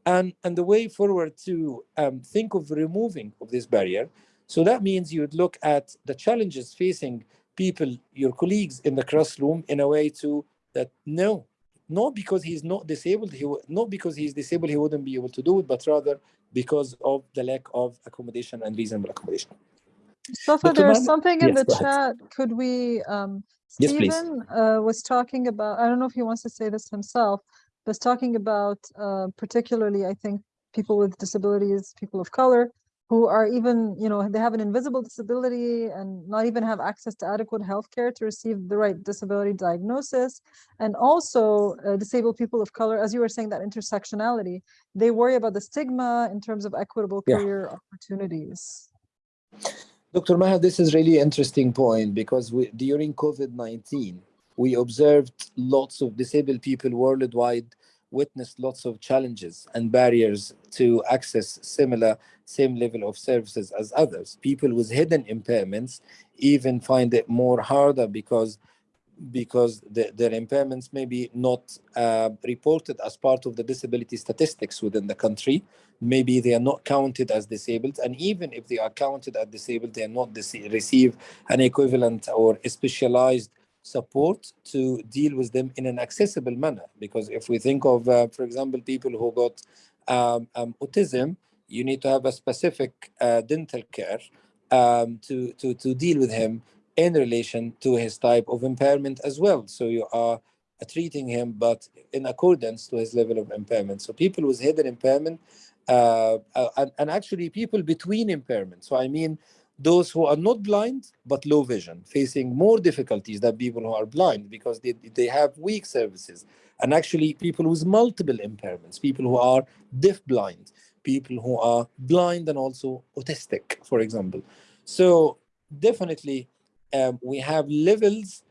and and the way forward to um, think of removing of this barrier. So that means you would look at the challenges facing people your colleagues in the classroom in a way to that no not because he's not disabled he not because he's disabled he wouldn't be able to do it but rather because of the lack of accommodation and reasonable accommodation Mustafa, there's something in Yes, the chat. Could we, um, Yes. Stephen, uh, was talking about, I don't know if he wants to say this himself, was talking about, uh, particularly, I think, people with disabilities, people of color, who are even, you know, they have an invisible disability and not even have access to adequate healthcare to receive the right disability diagnosis. And also uh, disabled people of color, as you were saying, that intersectionality, they worry about the stigma in terms of equitable Yeah. career opportunities. Dr. Maha, this is really interesting point because we, during COVID-19, we observed lots of disabled people worldwide witnessed lots of challenges and barriers to access similar same level of services as others. People with hidden impairments even find it more harder because because the, their impairments may be not uh, reported as part of the disability statistics within the country. Maybe they are not counted as disabled, and even if they are counted as disabled, they are not receive an equivalent or specialized support to deal with them in an accessible manner. Because if we think of, uh, for example, people who got um, um, autism, you need to have a specific uh, dental care um, to, to, to deal with him in relation to his type of impairment as well. So you are uh, treating him, but in accordance to his level of impairment. So people with hidden impairment, uh, uh, and, and actually people between impairments. So I mean, those who are not blind but low vision, facing more difficulties than people who are blind because they, they have weak services. And actually people with multiple impairments, people who are deaf blind, people who are blind and also autistic, for example. So definitely um, we have levels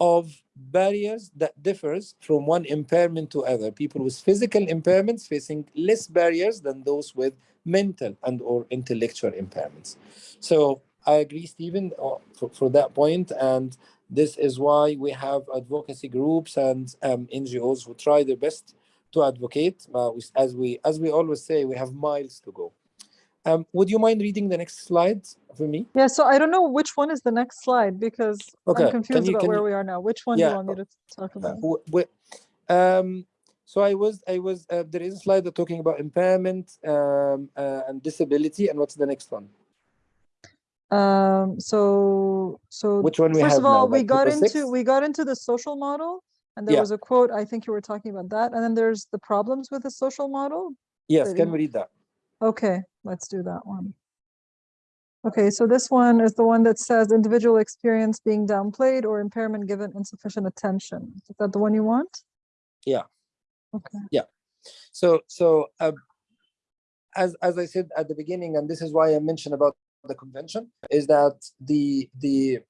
of barriers that differs from one impairment to other. People with physical impairments facing less barriers than those with mental and or intellectual impairments. So I agree, Stephen, uh, for, for that point, and this is why we have advocacy groups and um, NGOs who try their best to advocate. Uh, as we as we always say, we have miles to go. Um, would you mind reading the next slide for me? Yeah, so I don't know which one is the next slide because Okay, I'm confused you- about where you- we are now. Which one do you want me to talk about? Uh, um, so I was, I was, uh, there is a slide that talking about impairment um, uh, and disability, and what's the next one? Um, so, so Which one we first of all, now, we got into, six? we got into the social model and there Yeah. was a quote, I think you were talking about that. And then there's the problems with the social model. Yes, can we read that? Okay, let's do that one. Okay, so this one is the one that says individual experience being downplayed or impairment given insufficient attention. Is that the one you want? Yeah. Okay. So, so uh, as as I said at the beginning, and this is why I mentioned about the convention, is that the the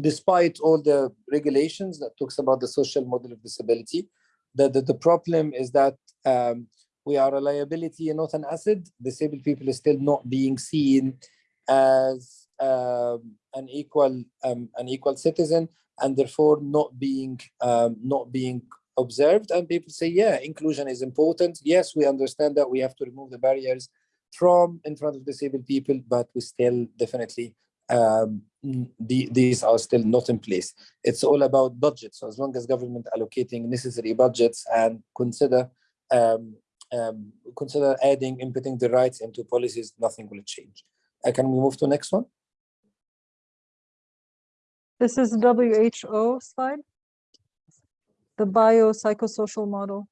despite all the regulations that talks about the social model of disability, the the, the problem is that um, we are a liability and not an asset. Disabled people are still not being seen as um, an equal um, an equal citizen, and therefore not being um, not being observed and people say yeah inclusion is important. Yes we understand that we have to remove the barriers from in front of disabled people but we still definitely um, the, these are still not in place. It's all about budget so as long as government allocating necessary budgets and consider um, um, consider adding inputting the rights into policies nothing will change. Uh, can we move to next one? This is WHO slide. The biopsychosocial model.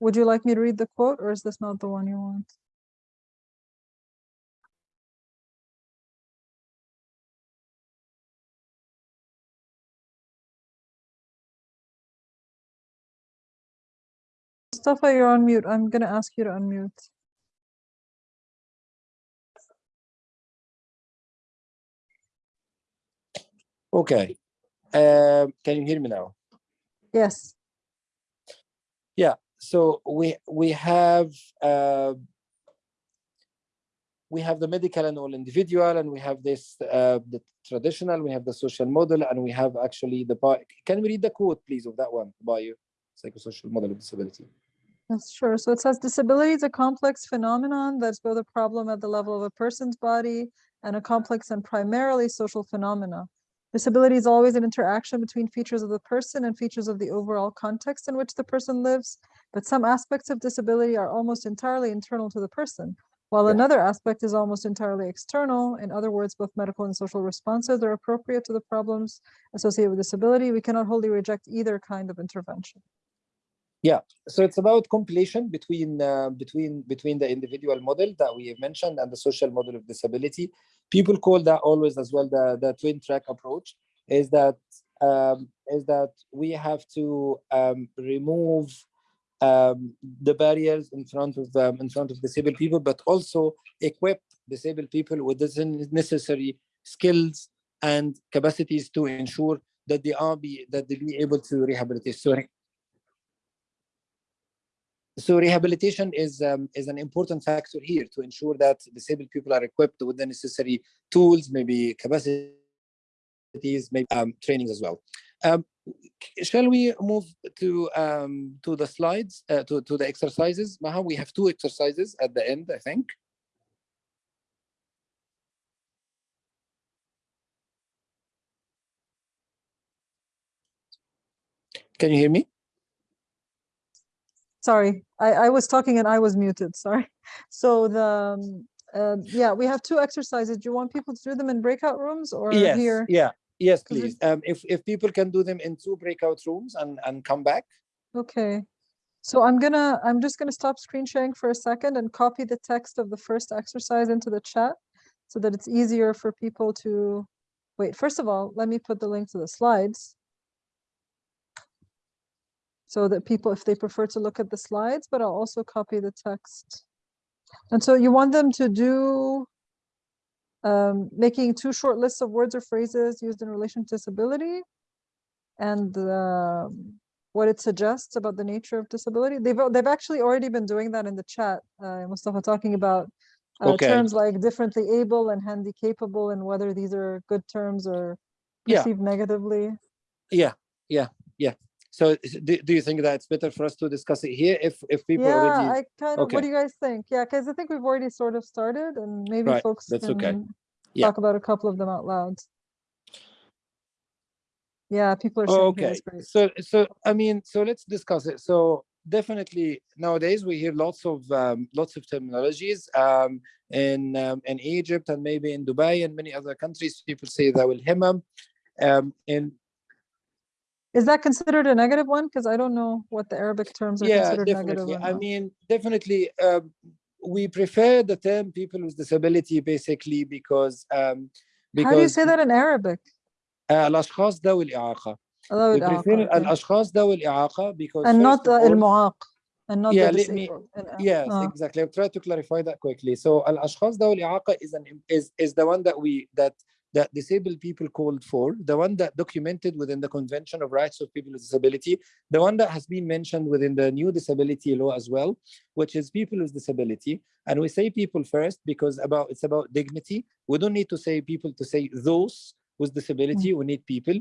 Would you like me to read the quote or is this not the one you want? Mustafa, you're on mute. I'm gonna ask you to unmute. okay um, can you hear me now Yes. Yeah, so we we have uh, we have the medical and all individual, and we have this uh, the traditional. We have the social model, and we have actually the Can we read the quote, please, of that one? Bio psychosocial model of disability. Yes, sure. So it says disability is a complex phenomenon that's both a problem at the level of a person's body and a complex and primarily social phenomena. Disability is always an interaction between features of the person and features of the overall context in which the person lives, but some aspects of disability are almost entirely internal to the person, while Yeah. another aspect is almost entirely external. In other words, both medical and social responses are appropriate to the problems associated with disability. We cannot wholly reject either kind of intervention. So it's about compilation between uh, between between the individual model that we have mentioned and the social model of disability. People call that always as well the the twin track approach is that um, is that we have to um, remove um, the barriers in front of them in front of disabled people but also equip disabled people with the necessary skills and capacities to ensure that they are be that they be able to rehabilitate. Sorry so rehabilitation is um, is an important factor here to ensure that disabled people are equipped with the necessary tools, maybe capacities, maybe um, trainings as well. Um, shall we move to um, to the slides uh, to to the exercises? Maha, we have two exercises at the end, I think. Can you hear me? Sorry, I, I was talking and I was muted, sorry. So the, um, uh, yeah, we have two exercises. Do you want people to do them in breakout rooms or yes here? yeah yes, please um if if people can do them in two breakout rooms and and come back Okay. So I'm gonna, I'm just gonna stop screen sharing for a second and copy the text of the first exercise into the chat so that it's easier for people to, wait, first of all, let me put the link to the slides. So that people, if they prefer to look at the slides, but I'll also copy the text. And so you want them to do um, making two short lists of words or phrases used in relation to disability and um, what it suggests about the nature of disability. They've they've actually already been doing that in the chat. Uh, Mustafa talking about uh, Okay. terms like differently able and handy capable and whether these are good terms or Yeah. perceived negatively. yeah yeah yeah so do, do you think that it's better for us to discuss it here if if people Yeah, already I kind of, okay. what do you guys think? Yeah, because I think we've already sort of started and maybe Right, folks that's okay. can Yeah. talk about a couple of them out loud. Yeah, people are saying, yeah, okay so so i mean so let's discuss it so definitely nowadays we hear lots of um, lots of terminologies um, in um, in egypt and maybe in dubai and many other countries people say that will himam um in Is that considered a negative one? Because I don't know what the Arabic terms are yeah considered negative definitely or i not. mean definitely um, we prefer the term people with disability basically because um because How do you say that in Arabic? uh, الاشخاص ذوي الاعاقه ذوي we الإعاقة, prefer okay. الاشخاص ذوي الاعاقه because And first not of uh, all- المعاق. And not Yeah, the let me- disabled. and, uh, Yes, uh, exactly. I'll try to clarify that quickly. So al-ashkhas ذوي الإعاقة is an is is the one that we that that disabled people called for, the one that documented within the Convention of Rights of People with Disability, the one that has been mentioned within the new disability law as well, which is people with disability. And we say people first because about it's about dignity. We don't need to say people to say those with disability. Mm. We need people.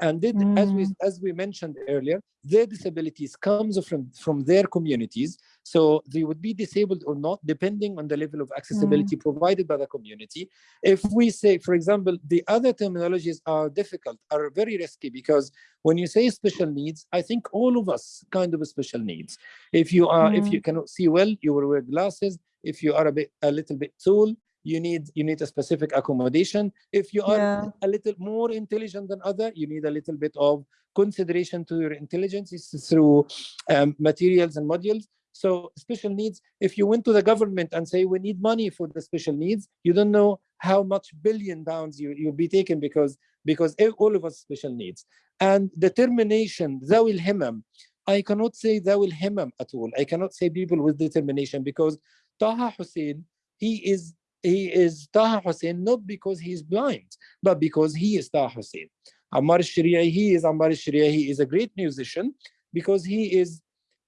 And did, as we mm. as we mentioned earlier, their disabilities comes from from their communities. So they would be disabled or not, depending on the level of mm. accessibility provided by the community. If we say, for example, the other terminologies are difficult, are very risky because when you say special needs, I think all of us kind of special needs. If you are, if Mm. you cannot see well, you will wear glasses. If you are a bit, a little bit tall, you need you need a specific accommodation. If you are Yeah. a little more intelligent than other, you need a little bit of consideration to your intelligence is through um, materials and modules. So special needs, if you went to the government and say we need money for the special needs, you don't know how much billion pounds you, you'll be taken because because e- all of us special needs. And determination, ذوي الهمم, I cannot say ذوي الهمم at all. I cannot say people with determination because Taha Hussein, he is he is Taha Hussein not because he's blind, but because he is Taha Hussein. Ammar al-Shari'i, he is Ammar al-Shari'i, he is a great musician because he is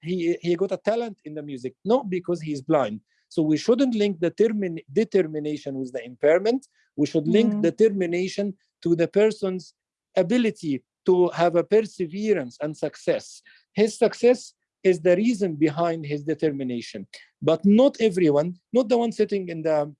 he he got a talent in the music, not because he's blind. So we shouldn't link the termin determination with the impairment. We should link Mm. determination to the person's ability to have a perseverance and success. His success is the reason behind his determination. But not everyone, not the one sitting in the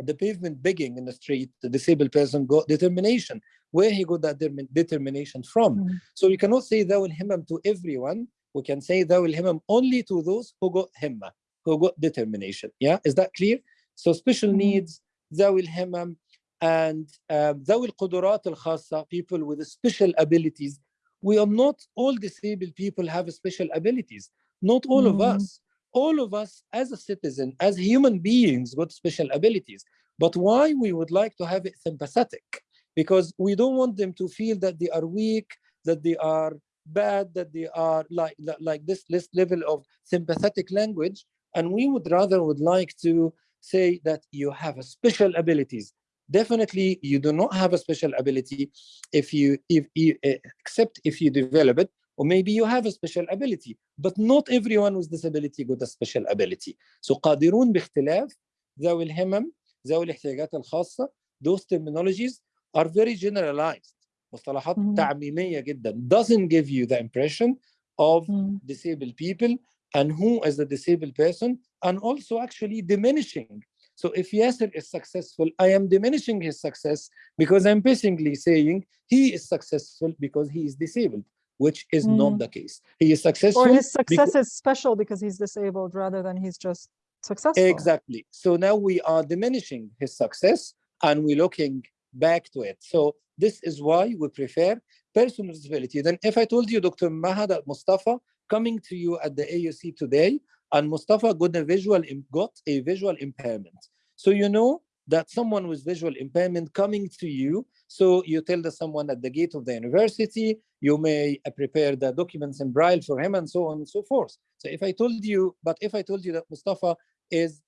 the pavement begging in the street, the disabled person got determination, where he got that determination from. Mm -hmm. So you cannot say thou will him to everyone. We can say thou will him only to those who got Himma, who got determination. Yeah, is that clear? So special mm -hmm. needs, Dawil Himmam, and um, thou will Qudurat al Khassa, people with special abilities. We are not all disabled people have special abilities. Not all mm -hmm. of us. All of us as a citizen, as human beings, with special abilities. But why we would like to have it sympathetic? Because we don't want them to feel that they are weak, that they are bad, that they are like like- this, this level of sympathetic language. And we would rather would like to say that you have a special abilities. Definitely, you do not have a special ability if you if you uh, except if you develop it or maybe you have a special ability but not everyone with disability got a special ability so قادرون باختلاف ذوي الهمم ذوي الاحتياجات الخاصة those terminologies are very generalized مصطلحات مم. تعميمية جدا doesn't give you the impression of Mm. disabled people and who is the disabled person and also actually diminishing so if Yasser is successful, I am diminishing his success because I'm basically saying he is successful because he is disabled, which is Mm. not the case. He is successful. Or his success is special because he's disabled rather than he's just successful. Exactly. So now we are diminishing his success and we're looking back to it. So this is why we prefer person with disability. Then if I told you, Dr. Mahad Mustafa, coming to you at the AUC today, and Mustafa got a visual got a visual impairment. So you know that someone with visual impairment coming to you, so you tell the someone at the gate of the university, you may prepare the documents in braille for him and so on and so forth. So if I told you, but if I told you that Mustafa is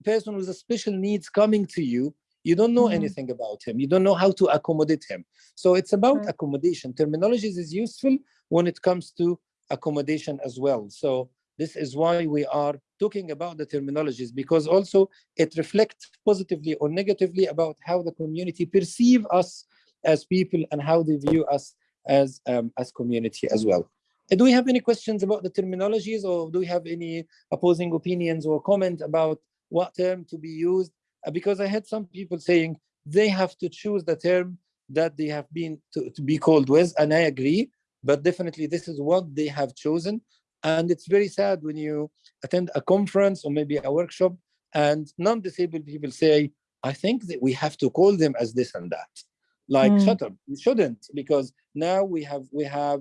a person with a special needs coming to you, you don't know Mhm. anything about him. You don't know how to accommodate him. So it's about Right. accommodation. Terminologies is useful when it comes to accommodation as well. So this is why we are talking about the terminologies because also it reflects positively or negatively about how the community perceive us as people and how they view us as um, as community as well. Uh, Do we have any questions about the terminologies or do we have any opposing opinions or comment about what term to be used? Uh, because I had some people saying they have to choose the term that they have been to, to be called with, and I agree, but definitely this is what they have chosen. And it's very sad when you attend a conference or maybe a workshop and non-disabled people say, I think that we have to call them as this and that. Like, Mm. shut up, you shouldn't, because now we have we have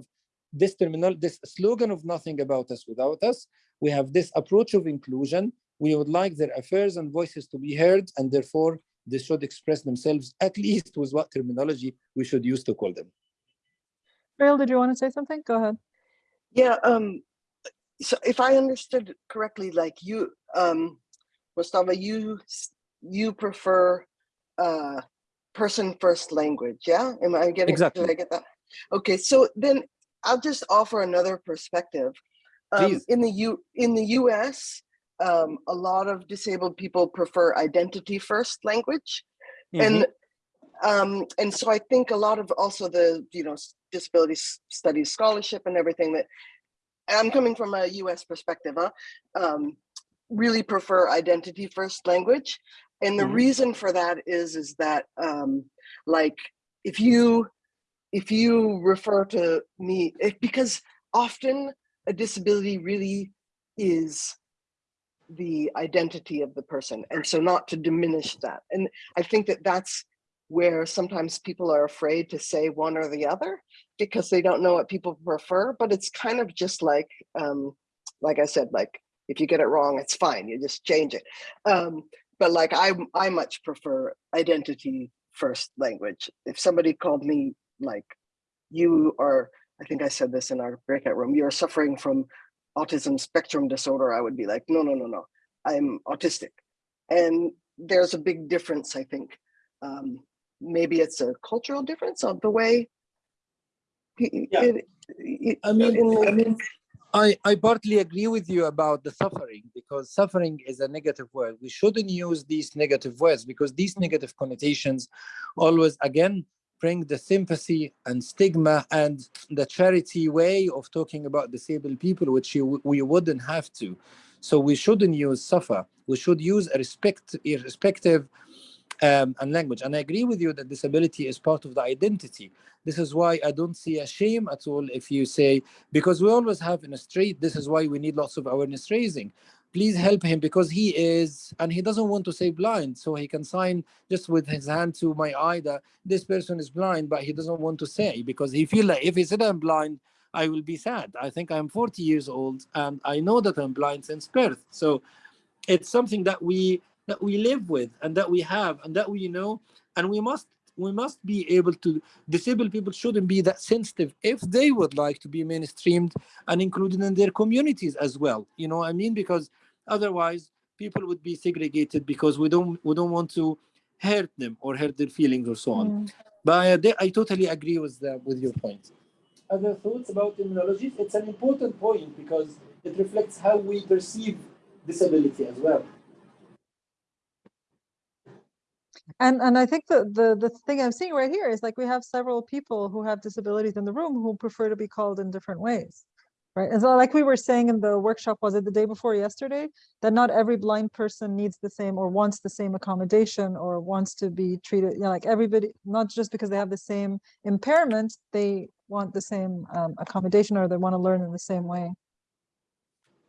this terminal, this slogan of nothing about us without us. We have this approach of inclusion. We would like their affairs and voices to be heard, and therefore they should express themselves at least with what terminology we should use to call them. Ariel, did you want to say something? Go ahead. Yeah, um, so if I understood correctly, like you, um, Mustafa, you, you prefer, uh, person first language, yeah? Am I getting, Exactly. did I get that? Okay, so then I'll just offer another perspective. Um, in the U, in the US, um, a lot of disabled people prefer identity first language. Mhm. And um, and so I think a lot of also the you know disability studies scholarship and everything that I'm coming from a U.S. perspective, huh? Um, really prefer identity first language, and the Mhm. reason for that is is that um, like if you if you refer to me if, because often a disability really is the identity of the person and so not to diminish that and i think that that's where sometimes people are afraid to say one or the other because they don't know what people prefer but it's kind of just like um like i said like if you get it wrong it's fine you just change it um but like i i much prefer identity first language. If somebody called me like you are i think i said this in our breakout room you're suffering from autism spectrum disorder i would be like no no no no. I'm autistic. And there's a big difference i think. Um, maybe it's a cultural difference of the way he- Yeah. it- it- I mean, I mean, I, I partly agree with you about the suffering because suffering is a negative word. We shouldn't use these negative words because these negative connotations always, again, bring the sympathy and stigma and the charity way of talking about disabled people, which you, we wouldn't have to. So we shouldn't use suffer. We should use a respect, irrespective um, and language. And I agree with you that disability is part of the identity. This is why I don't see a shame at all if you say, because we always have in a street, this is why we need lots of awareness raising. please help him because he is and he doesn't want to say blind so he can sign just with his hand to my eye that this person is blind but he doesn't want to say because he feel like if he said i'm blind i will be sad i think i'm 40 years old and i know that i'm blind since birth so it's something that we that we live with and that we have and that we know. And we must we must be able to disabled people shouldn't be that sensitive. If they would like to be mainstreamed and included in their communities as well. You know what i mean? Because otherwise people would be segregated because we don't we don't want to hurt them or hurt their feelings or so on. Mm. but I, I totally agree with the, with your point. Other thoughts about terminology? It's an important point because it reflects how we perceive disability as well And and I think the the the thing I'm seeing right here is like we have several people who have disabilities in the room who prefer to be called in different ways. Right. And so like we were saying in the workshop, was it the day before yesterday, that not every blind person needs the same or wants the same accommodation or wants to be treated, you know, like everybody, not just because they have the same impairment, they want the same um, accommodation or they want to learn in the same way.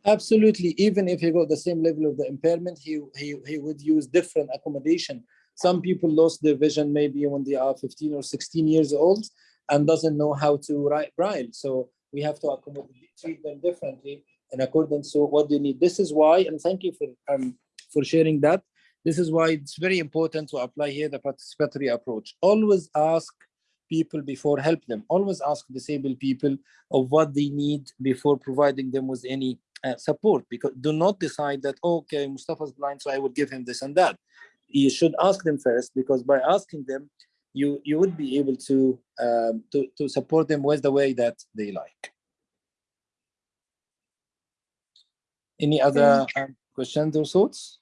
Absolutely. Even if he got the same level of the impairment, he, he, he would use different accommodation. Some people lost their vision maybe when they are 15 or 16 years old and doesn't know how to write Braille. So we have to accommodate, treat them differently in accordance to what they need. This is why, and thank you for, um, for sharing that. This is why it's very important to apply here the participatory approach. Always ask people before help them. Always ask disabled people of what they need before providing them with any uh, support because do not decide that okay mustafa's blind so i will give him this and that you should ask them first because by asking them you you would be able to um, to to support them with the way that they like. Any other um, questions or thoughts?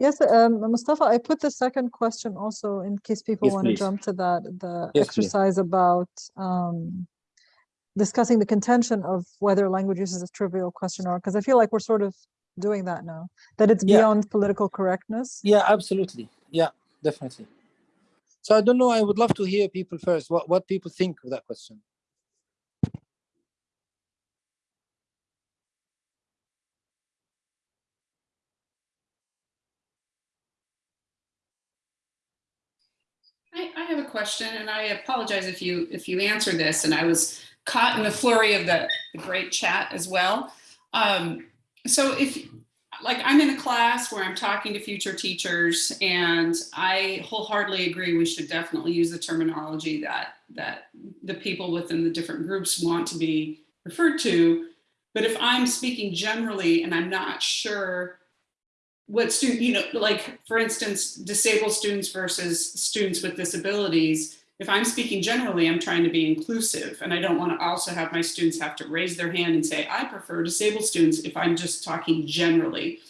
Yes, um, Mustafa, I put the second question also in case people Yes, want to jump to that, the Yes, please. exercise about um, discussing the contention of whether language use is a trivial question or, because I feel like we're sort of doing that now, that it's Yeah. beyond political correctness. yeah absolutely yeah definitely so i don't know i would love to hear people first what what people think of that question I, I have a question and I apologize if you, if you answer this and I was caught in the flurry of the, the great chat as well. Um, so if, like I'm in a class where I'm talking to future teachers and I wholeheartedly agree we should definitely use the terminology that, that the people within the different groups want to be referred to. But if I'm speaking generally and I'm not sure what student, you know, like for instance, disabled students versus students with disabilities, if I'm speaking generally, I'm trying to be inclusive and I don't want to also have my students have to raise their hand and say, I prefer disabled students if I'm just talking generally.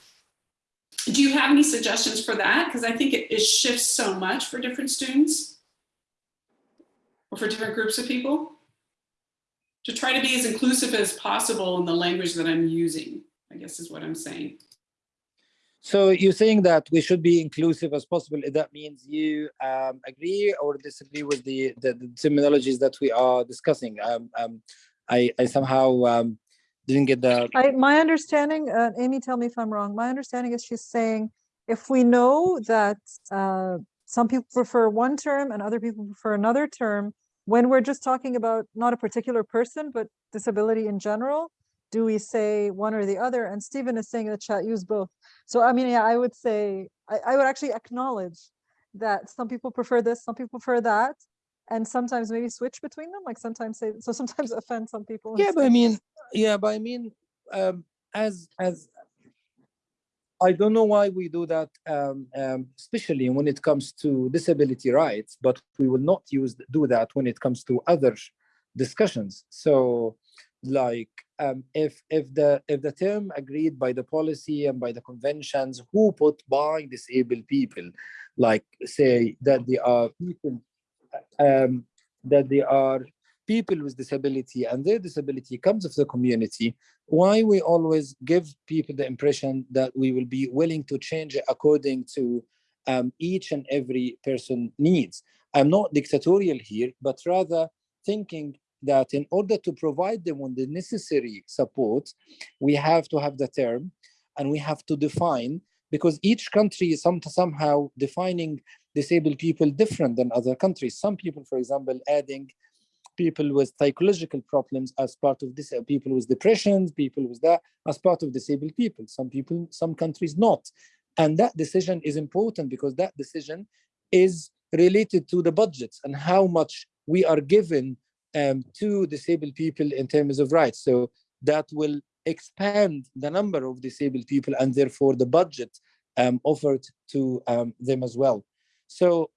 Do you have any suggestions for that? Because I think it, it shifts so much for different students or for different groups of people. To try to be as inclusive as possible in the language that I'm using, I guess is what I'm saying. So you're saying that we should be inclusive as possible. That means you um, agree or disagree with the, the, the terminologies that we are discussing. Um, um, I, I somehow um, didn't get the. I, my understanding, uh, Amy, tell me if I'm wrong. My understanding is she's saying if we know that uh, some people prefer one term and other people prefer another term, when we're just talking about not a particular person, but disability in general, do we say one or the other? And Stephen is saying in the chat, use both. So I mean, yeah, I would say, I, I would actually acknowledge that some people prefer this, some people prefer that, and sometimes maybe switch between them, like sometimes say, so sometimes offend some people. Yeah, but I mean, yeah, but I mean, um, as as I don't know why we do that, um, um, especially when it comes to disability rights, but we will not use do that when it comes to other discussions. So, like, um, if if the if the term agreed by the policy and by the conventions, who put by disabled people, like say that they are people, um, that they are people with disability and their disability comes of the community, why we always give people the impression that we will be willing to change it according to um, each and every person needs. I'm not dictatorial here, but rather thinking that in order to provide them with the necessary support, we have to have the term and we have to define because each country is some, somehow defining disabled people different than other countries. Some people, for example, adding people with psychological problems as part of this, people with depressions, people with that as part of disabled people. Some people, some countries not. And that decision is important because that decision is related to the budgets and how much we are given um, to disabled people in terms of rights. So that will expand the number of disabled people and therefore the budget um, offered to um, them as well. So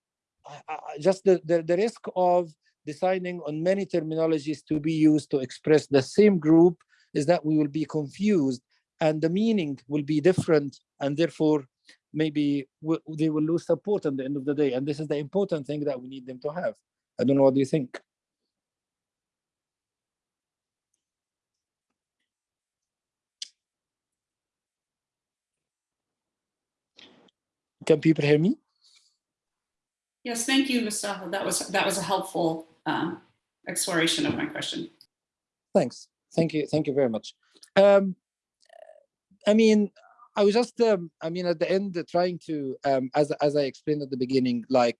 uh, just the, the, the risk of deciding on many terminologies to be used to express the same group is that we will be confused and the meaning will be different and therefore maybe they will lose support at the end of the day and this is the important thing that we need them to have i don't know what do you think can people hear me Yes, thank you, Mustafa. That was that was a helpful um, exploration of my question. Thanks. Thank you. Thank you very much. Um, I mean, I was just, um, I mean, at the end, uh, trying to, um, as as I explained at the beginning, like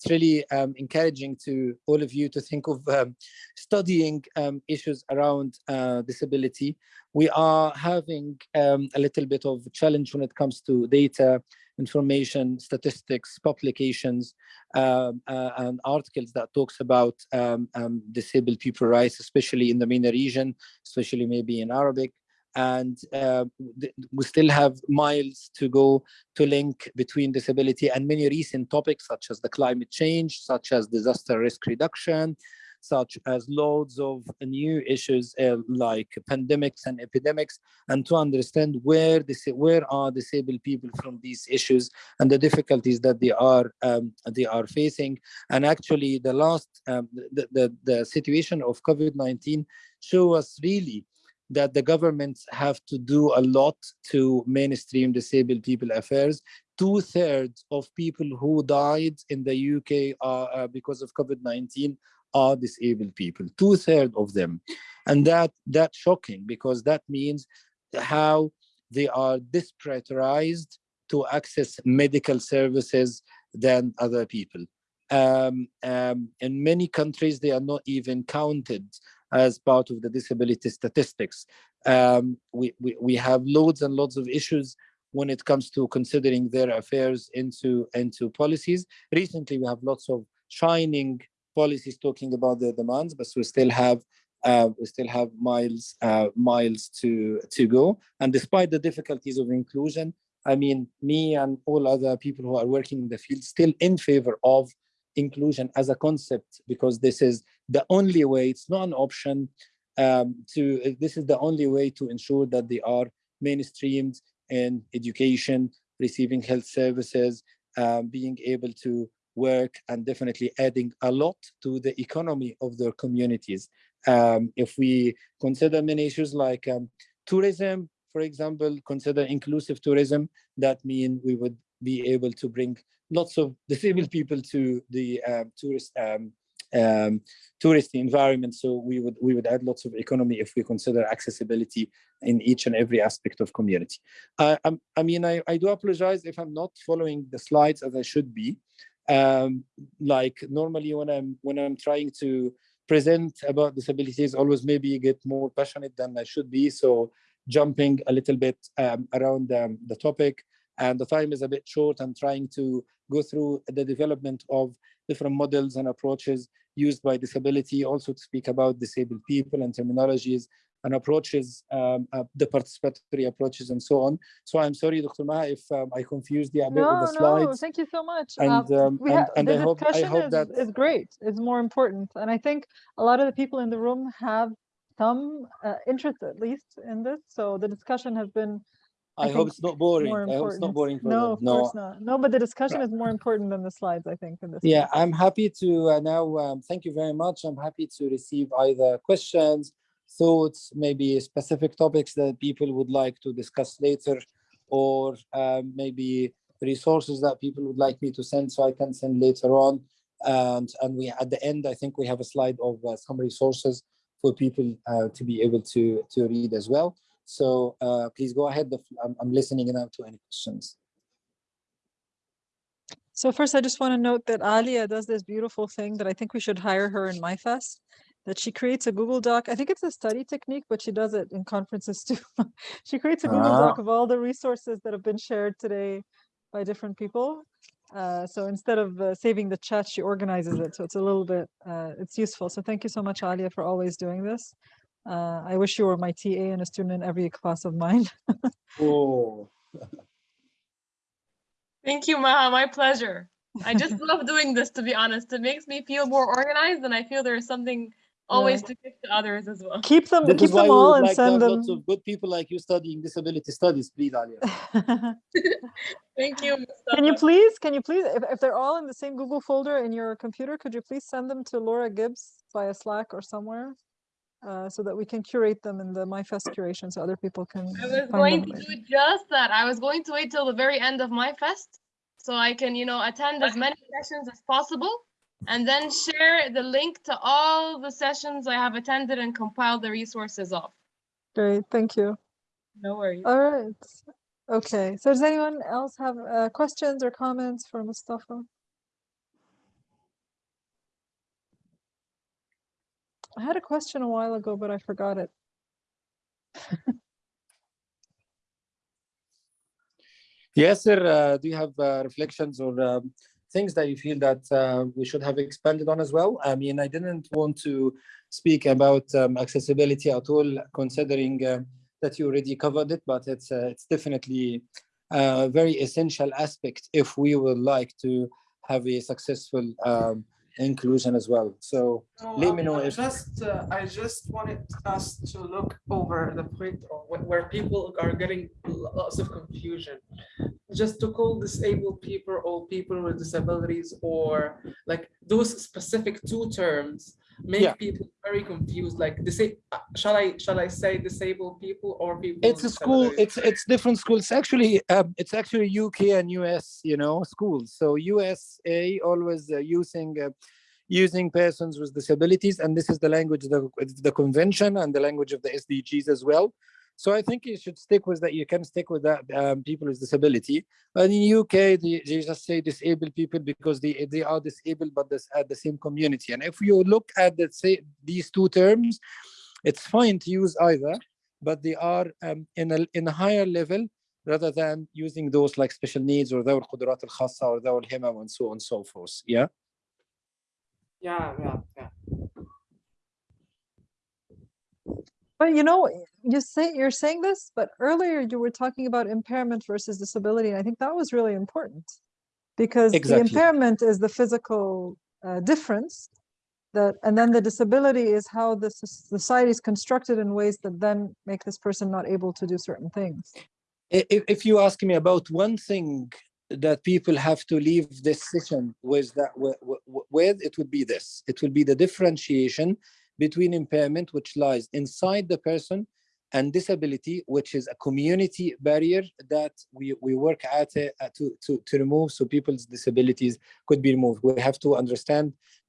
it's really um, encouraging to all of you to think of um, studying um, issues around uh, disability. We are having um, a little bit of challenge when it comes to data, information, statistics, publications, um, uh, and articles that talks about um, disabled people rights, especially in the MENA region, especially maybe in Arabic and uh, we still have miles to go to link between disability and many recent topics such as the climate change, such as disaster risk reduction, such as loads of new issues uh, like pandemics and epidemics, and to understand where this, where are disabled people from these issues and the difficulties that they are um, they are facing. And actually, the last um, the, the the situation of COVID-19 show us really that the governments have to do a lot to mainstream disabled people affairs. Two thirds of people who died in the UK uh, uh, because of COVID-19 are disabled people, two thirds of them. And that that's shocking because that means how they are disprioritized to access medical services than other people. Um, um, in many countries, they are not even counted as part of the disability statistics. Um, we, we, we have loads and loads of issues when it comes to considering their affairs into, into policies. Recently, we have lots of shining policies talking about their demands, but we still have uh, we still have miles uh, miles to to go. And despite the difficulties of inclusion, I mean, me and all other people who are working in the field still in favor of inclusion as a concept because this is the only way, it's not an option um, to, this is the only way to ensure that they are mainstreamed in education, receiving health services, um, being able to work and definitely adding a lot to the economy of their communities. Um, if we consider many issues like um, tourism, for example, consider inclusive tourism, that mean we would be able to bring lots of disabled people to the um, tourist um, um, tourist environment. So we would we would add lots of economy if we consider accessibility in each and every aspect of community. Uh, I mean, I, I do apologize if I'm not following the slides as I should be. Um, like normally when I'm when I'm trying to present about disabilities, always maybe get more passionate than I should be. So jumping a little bit um, around um, the topic and the time is a bit short. I'm trying to go through the development of different models and approaches used by disability, also to speak about disabled people and terminologies and approaches, um, uh, the participatory approaches and so on. So I'm sorry, Dr. Maha, if um, I confused you a bit no, with the slides. No, thank you so much. And, uh, um, and, and the I hope, I hope is, that... is great. It's more important. And I think a lot of the people in the room have some uh, interest, at least, in this. So the discussion has been I, I hope it's not boring. I hope it's not boring for no, them. Of no, of course not. No, but the discussion is more important than the slides, I think. In this yeah, case. I'm happy to uh, now. Um, thank you very much. I'm happy to receive either questions, thoughts, maybe specific topics that people would like to discuss later, or um, maybe resources that people would like me to send, so I can send later on. And and we at the end, I think we have a slide of uh, some resources for people uh, to be able to, to read as well. So uh, please go ahead. I'm, I'm listening now to any questions. So first, I just want to note that Alia does this beautiful thing that I think we should hire her in MYFest. That she creates a Google Doc. I think it's a study technique, but she does it in conferences too. she creates a Google Doc Ah. of all the resources that have been shared today by different people. Uh, so instead of uh, saving the chat, she organizes it. So it's a little bit, uh, it's useful. So thank you so much, Alia, for always doing this. Uh, I wish you were my TA and a student in every class of mine. Oh, Thank you, Maha. My pleasure. I just love doing this, to be honest. It makes me feel more organized, and I feel there's something always to give to others as well. keep them, this keep them all and like send them. lots of good people like you studying disability studies, please, Alia. Thank you. Can you please, can you please, if, if they're all in the same Google folder in your computer, could you please send them to Laura Gibbs via Slack or somewhere? Uh, so that we can curate them in the MYFest curation so other people can I was find going them to later. do just that. I was going to wait till the very end of MYFest so I can, you know, attend as many sessions as possible and then share the link to all the sessions I have attended and compile the resources of. Great, thank you. No worries. All right. Okay, so does anyone else have uh, questions or comments for Mustafa? I had a question a while ago, but I forgot it. Yes, sir. Uh, do you have uh, reflections or um, things that you feel that uh, we should have expanded on as well? I mean, I didn't want to speak about um, accessibility at all, considering uh, that you already covered it, but it's uh, it's definitely a very essential aspect if we would like to have a successful um, inclusion as well. So No, let me know I if Just, uh, I just wanted us to look over the point where people are getting lots of confusion. Just to call disabled people or people with disabilities or like those specific two terms make Yeah. people very confused, like disa- uh, shall I, shall I say disabled people or people? it's a school it's it's different schools actually um, it's actually uk and us you know schools so usa always uh, using uh, using persons with disabilities and this is the language the, the convention and the language of the sdgs as well so i think you should stick with that you can stick with that um, people with disability but in uk they, they just say disabled people because they they are disabled but this at the same community and if you look at the say these two terms it's fine to use either but they are um, in a in a higher level rather than using those like special needs or ذوي القدرات الخاصة or ذوي الهمم and so on and so forth. Yeah. Yeah, yeah, yeah. But you know, you say you're saying this, but earlier you were talking about impairment versus disability, and I think that was really important because the impairment is the physical uh, difference that, and then the disability is how the society is constructed in ways that then make this person not able to do certain things. If, if you ask me about one thing that people have to leave this session with that wi- wi- with, it would be this. It will be the differentiation between impairment, which lies inside the person, and disability, which is a community barrier that we, we work at uh, to, to, to remove so people's disabilities could be removed. We have to understand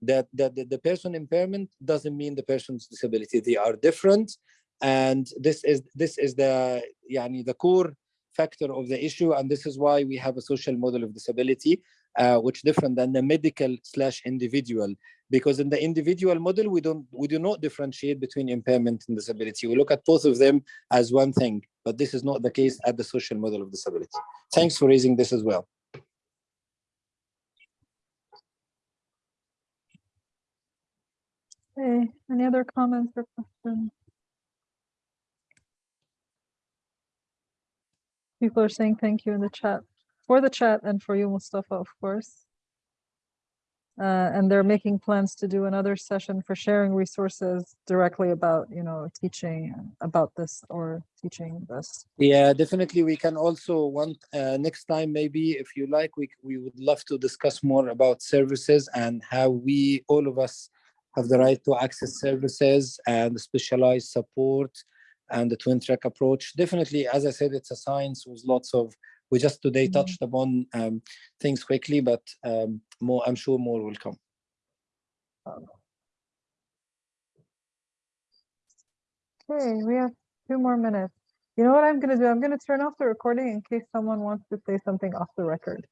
that, that the, the person impairment doesn't mean the person's disability. They are different. And this is this is the yani, the core factor of the issue. And this is why we have a social model of disability, uh, which different than the medical slash individual. Because in the individual model, we don't we do not differentiate between impairment and disability. We look at both of them as one thing, but this is not the case at the social model of disability. Thanks for raising this as well. Okay, any other comments or questions? People are saying thank you in the chat, for the chat and for you, Mustafa, of course. Uh, and they're making plans to do another session for sharing resources directly about, you know, teaching about this or teaching this. Yeah, definitely. We can also want uh, next time, maybe if you like, we we would love to discuss more about services and how we all of us have the right to access services and specialized support and the twin track approach. Definitely, as I said, it's a science with lots of. We just today Mhm. touched upon um, things quickly, but um, more. I'm sure more will come. Okay, we have two more minutes. You know what I'm gonna do? I'm gonna turn off the recording in case someone wants to say something off the record.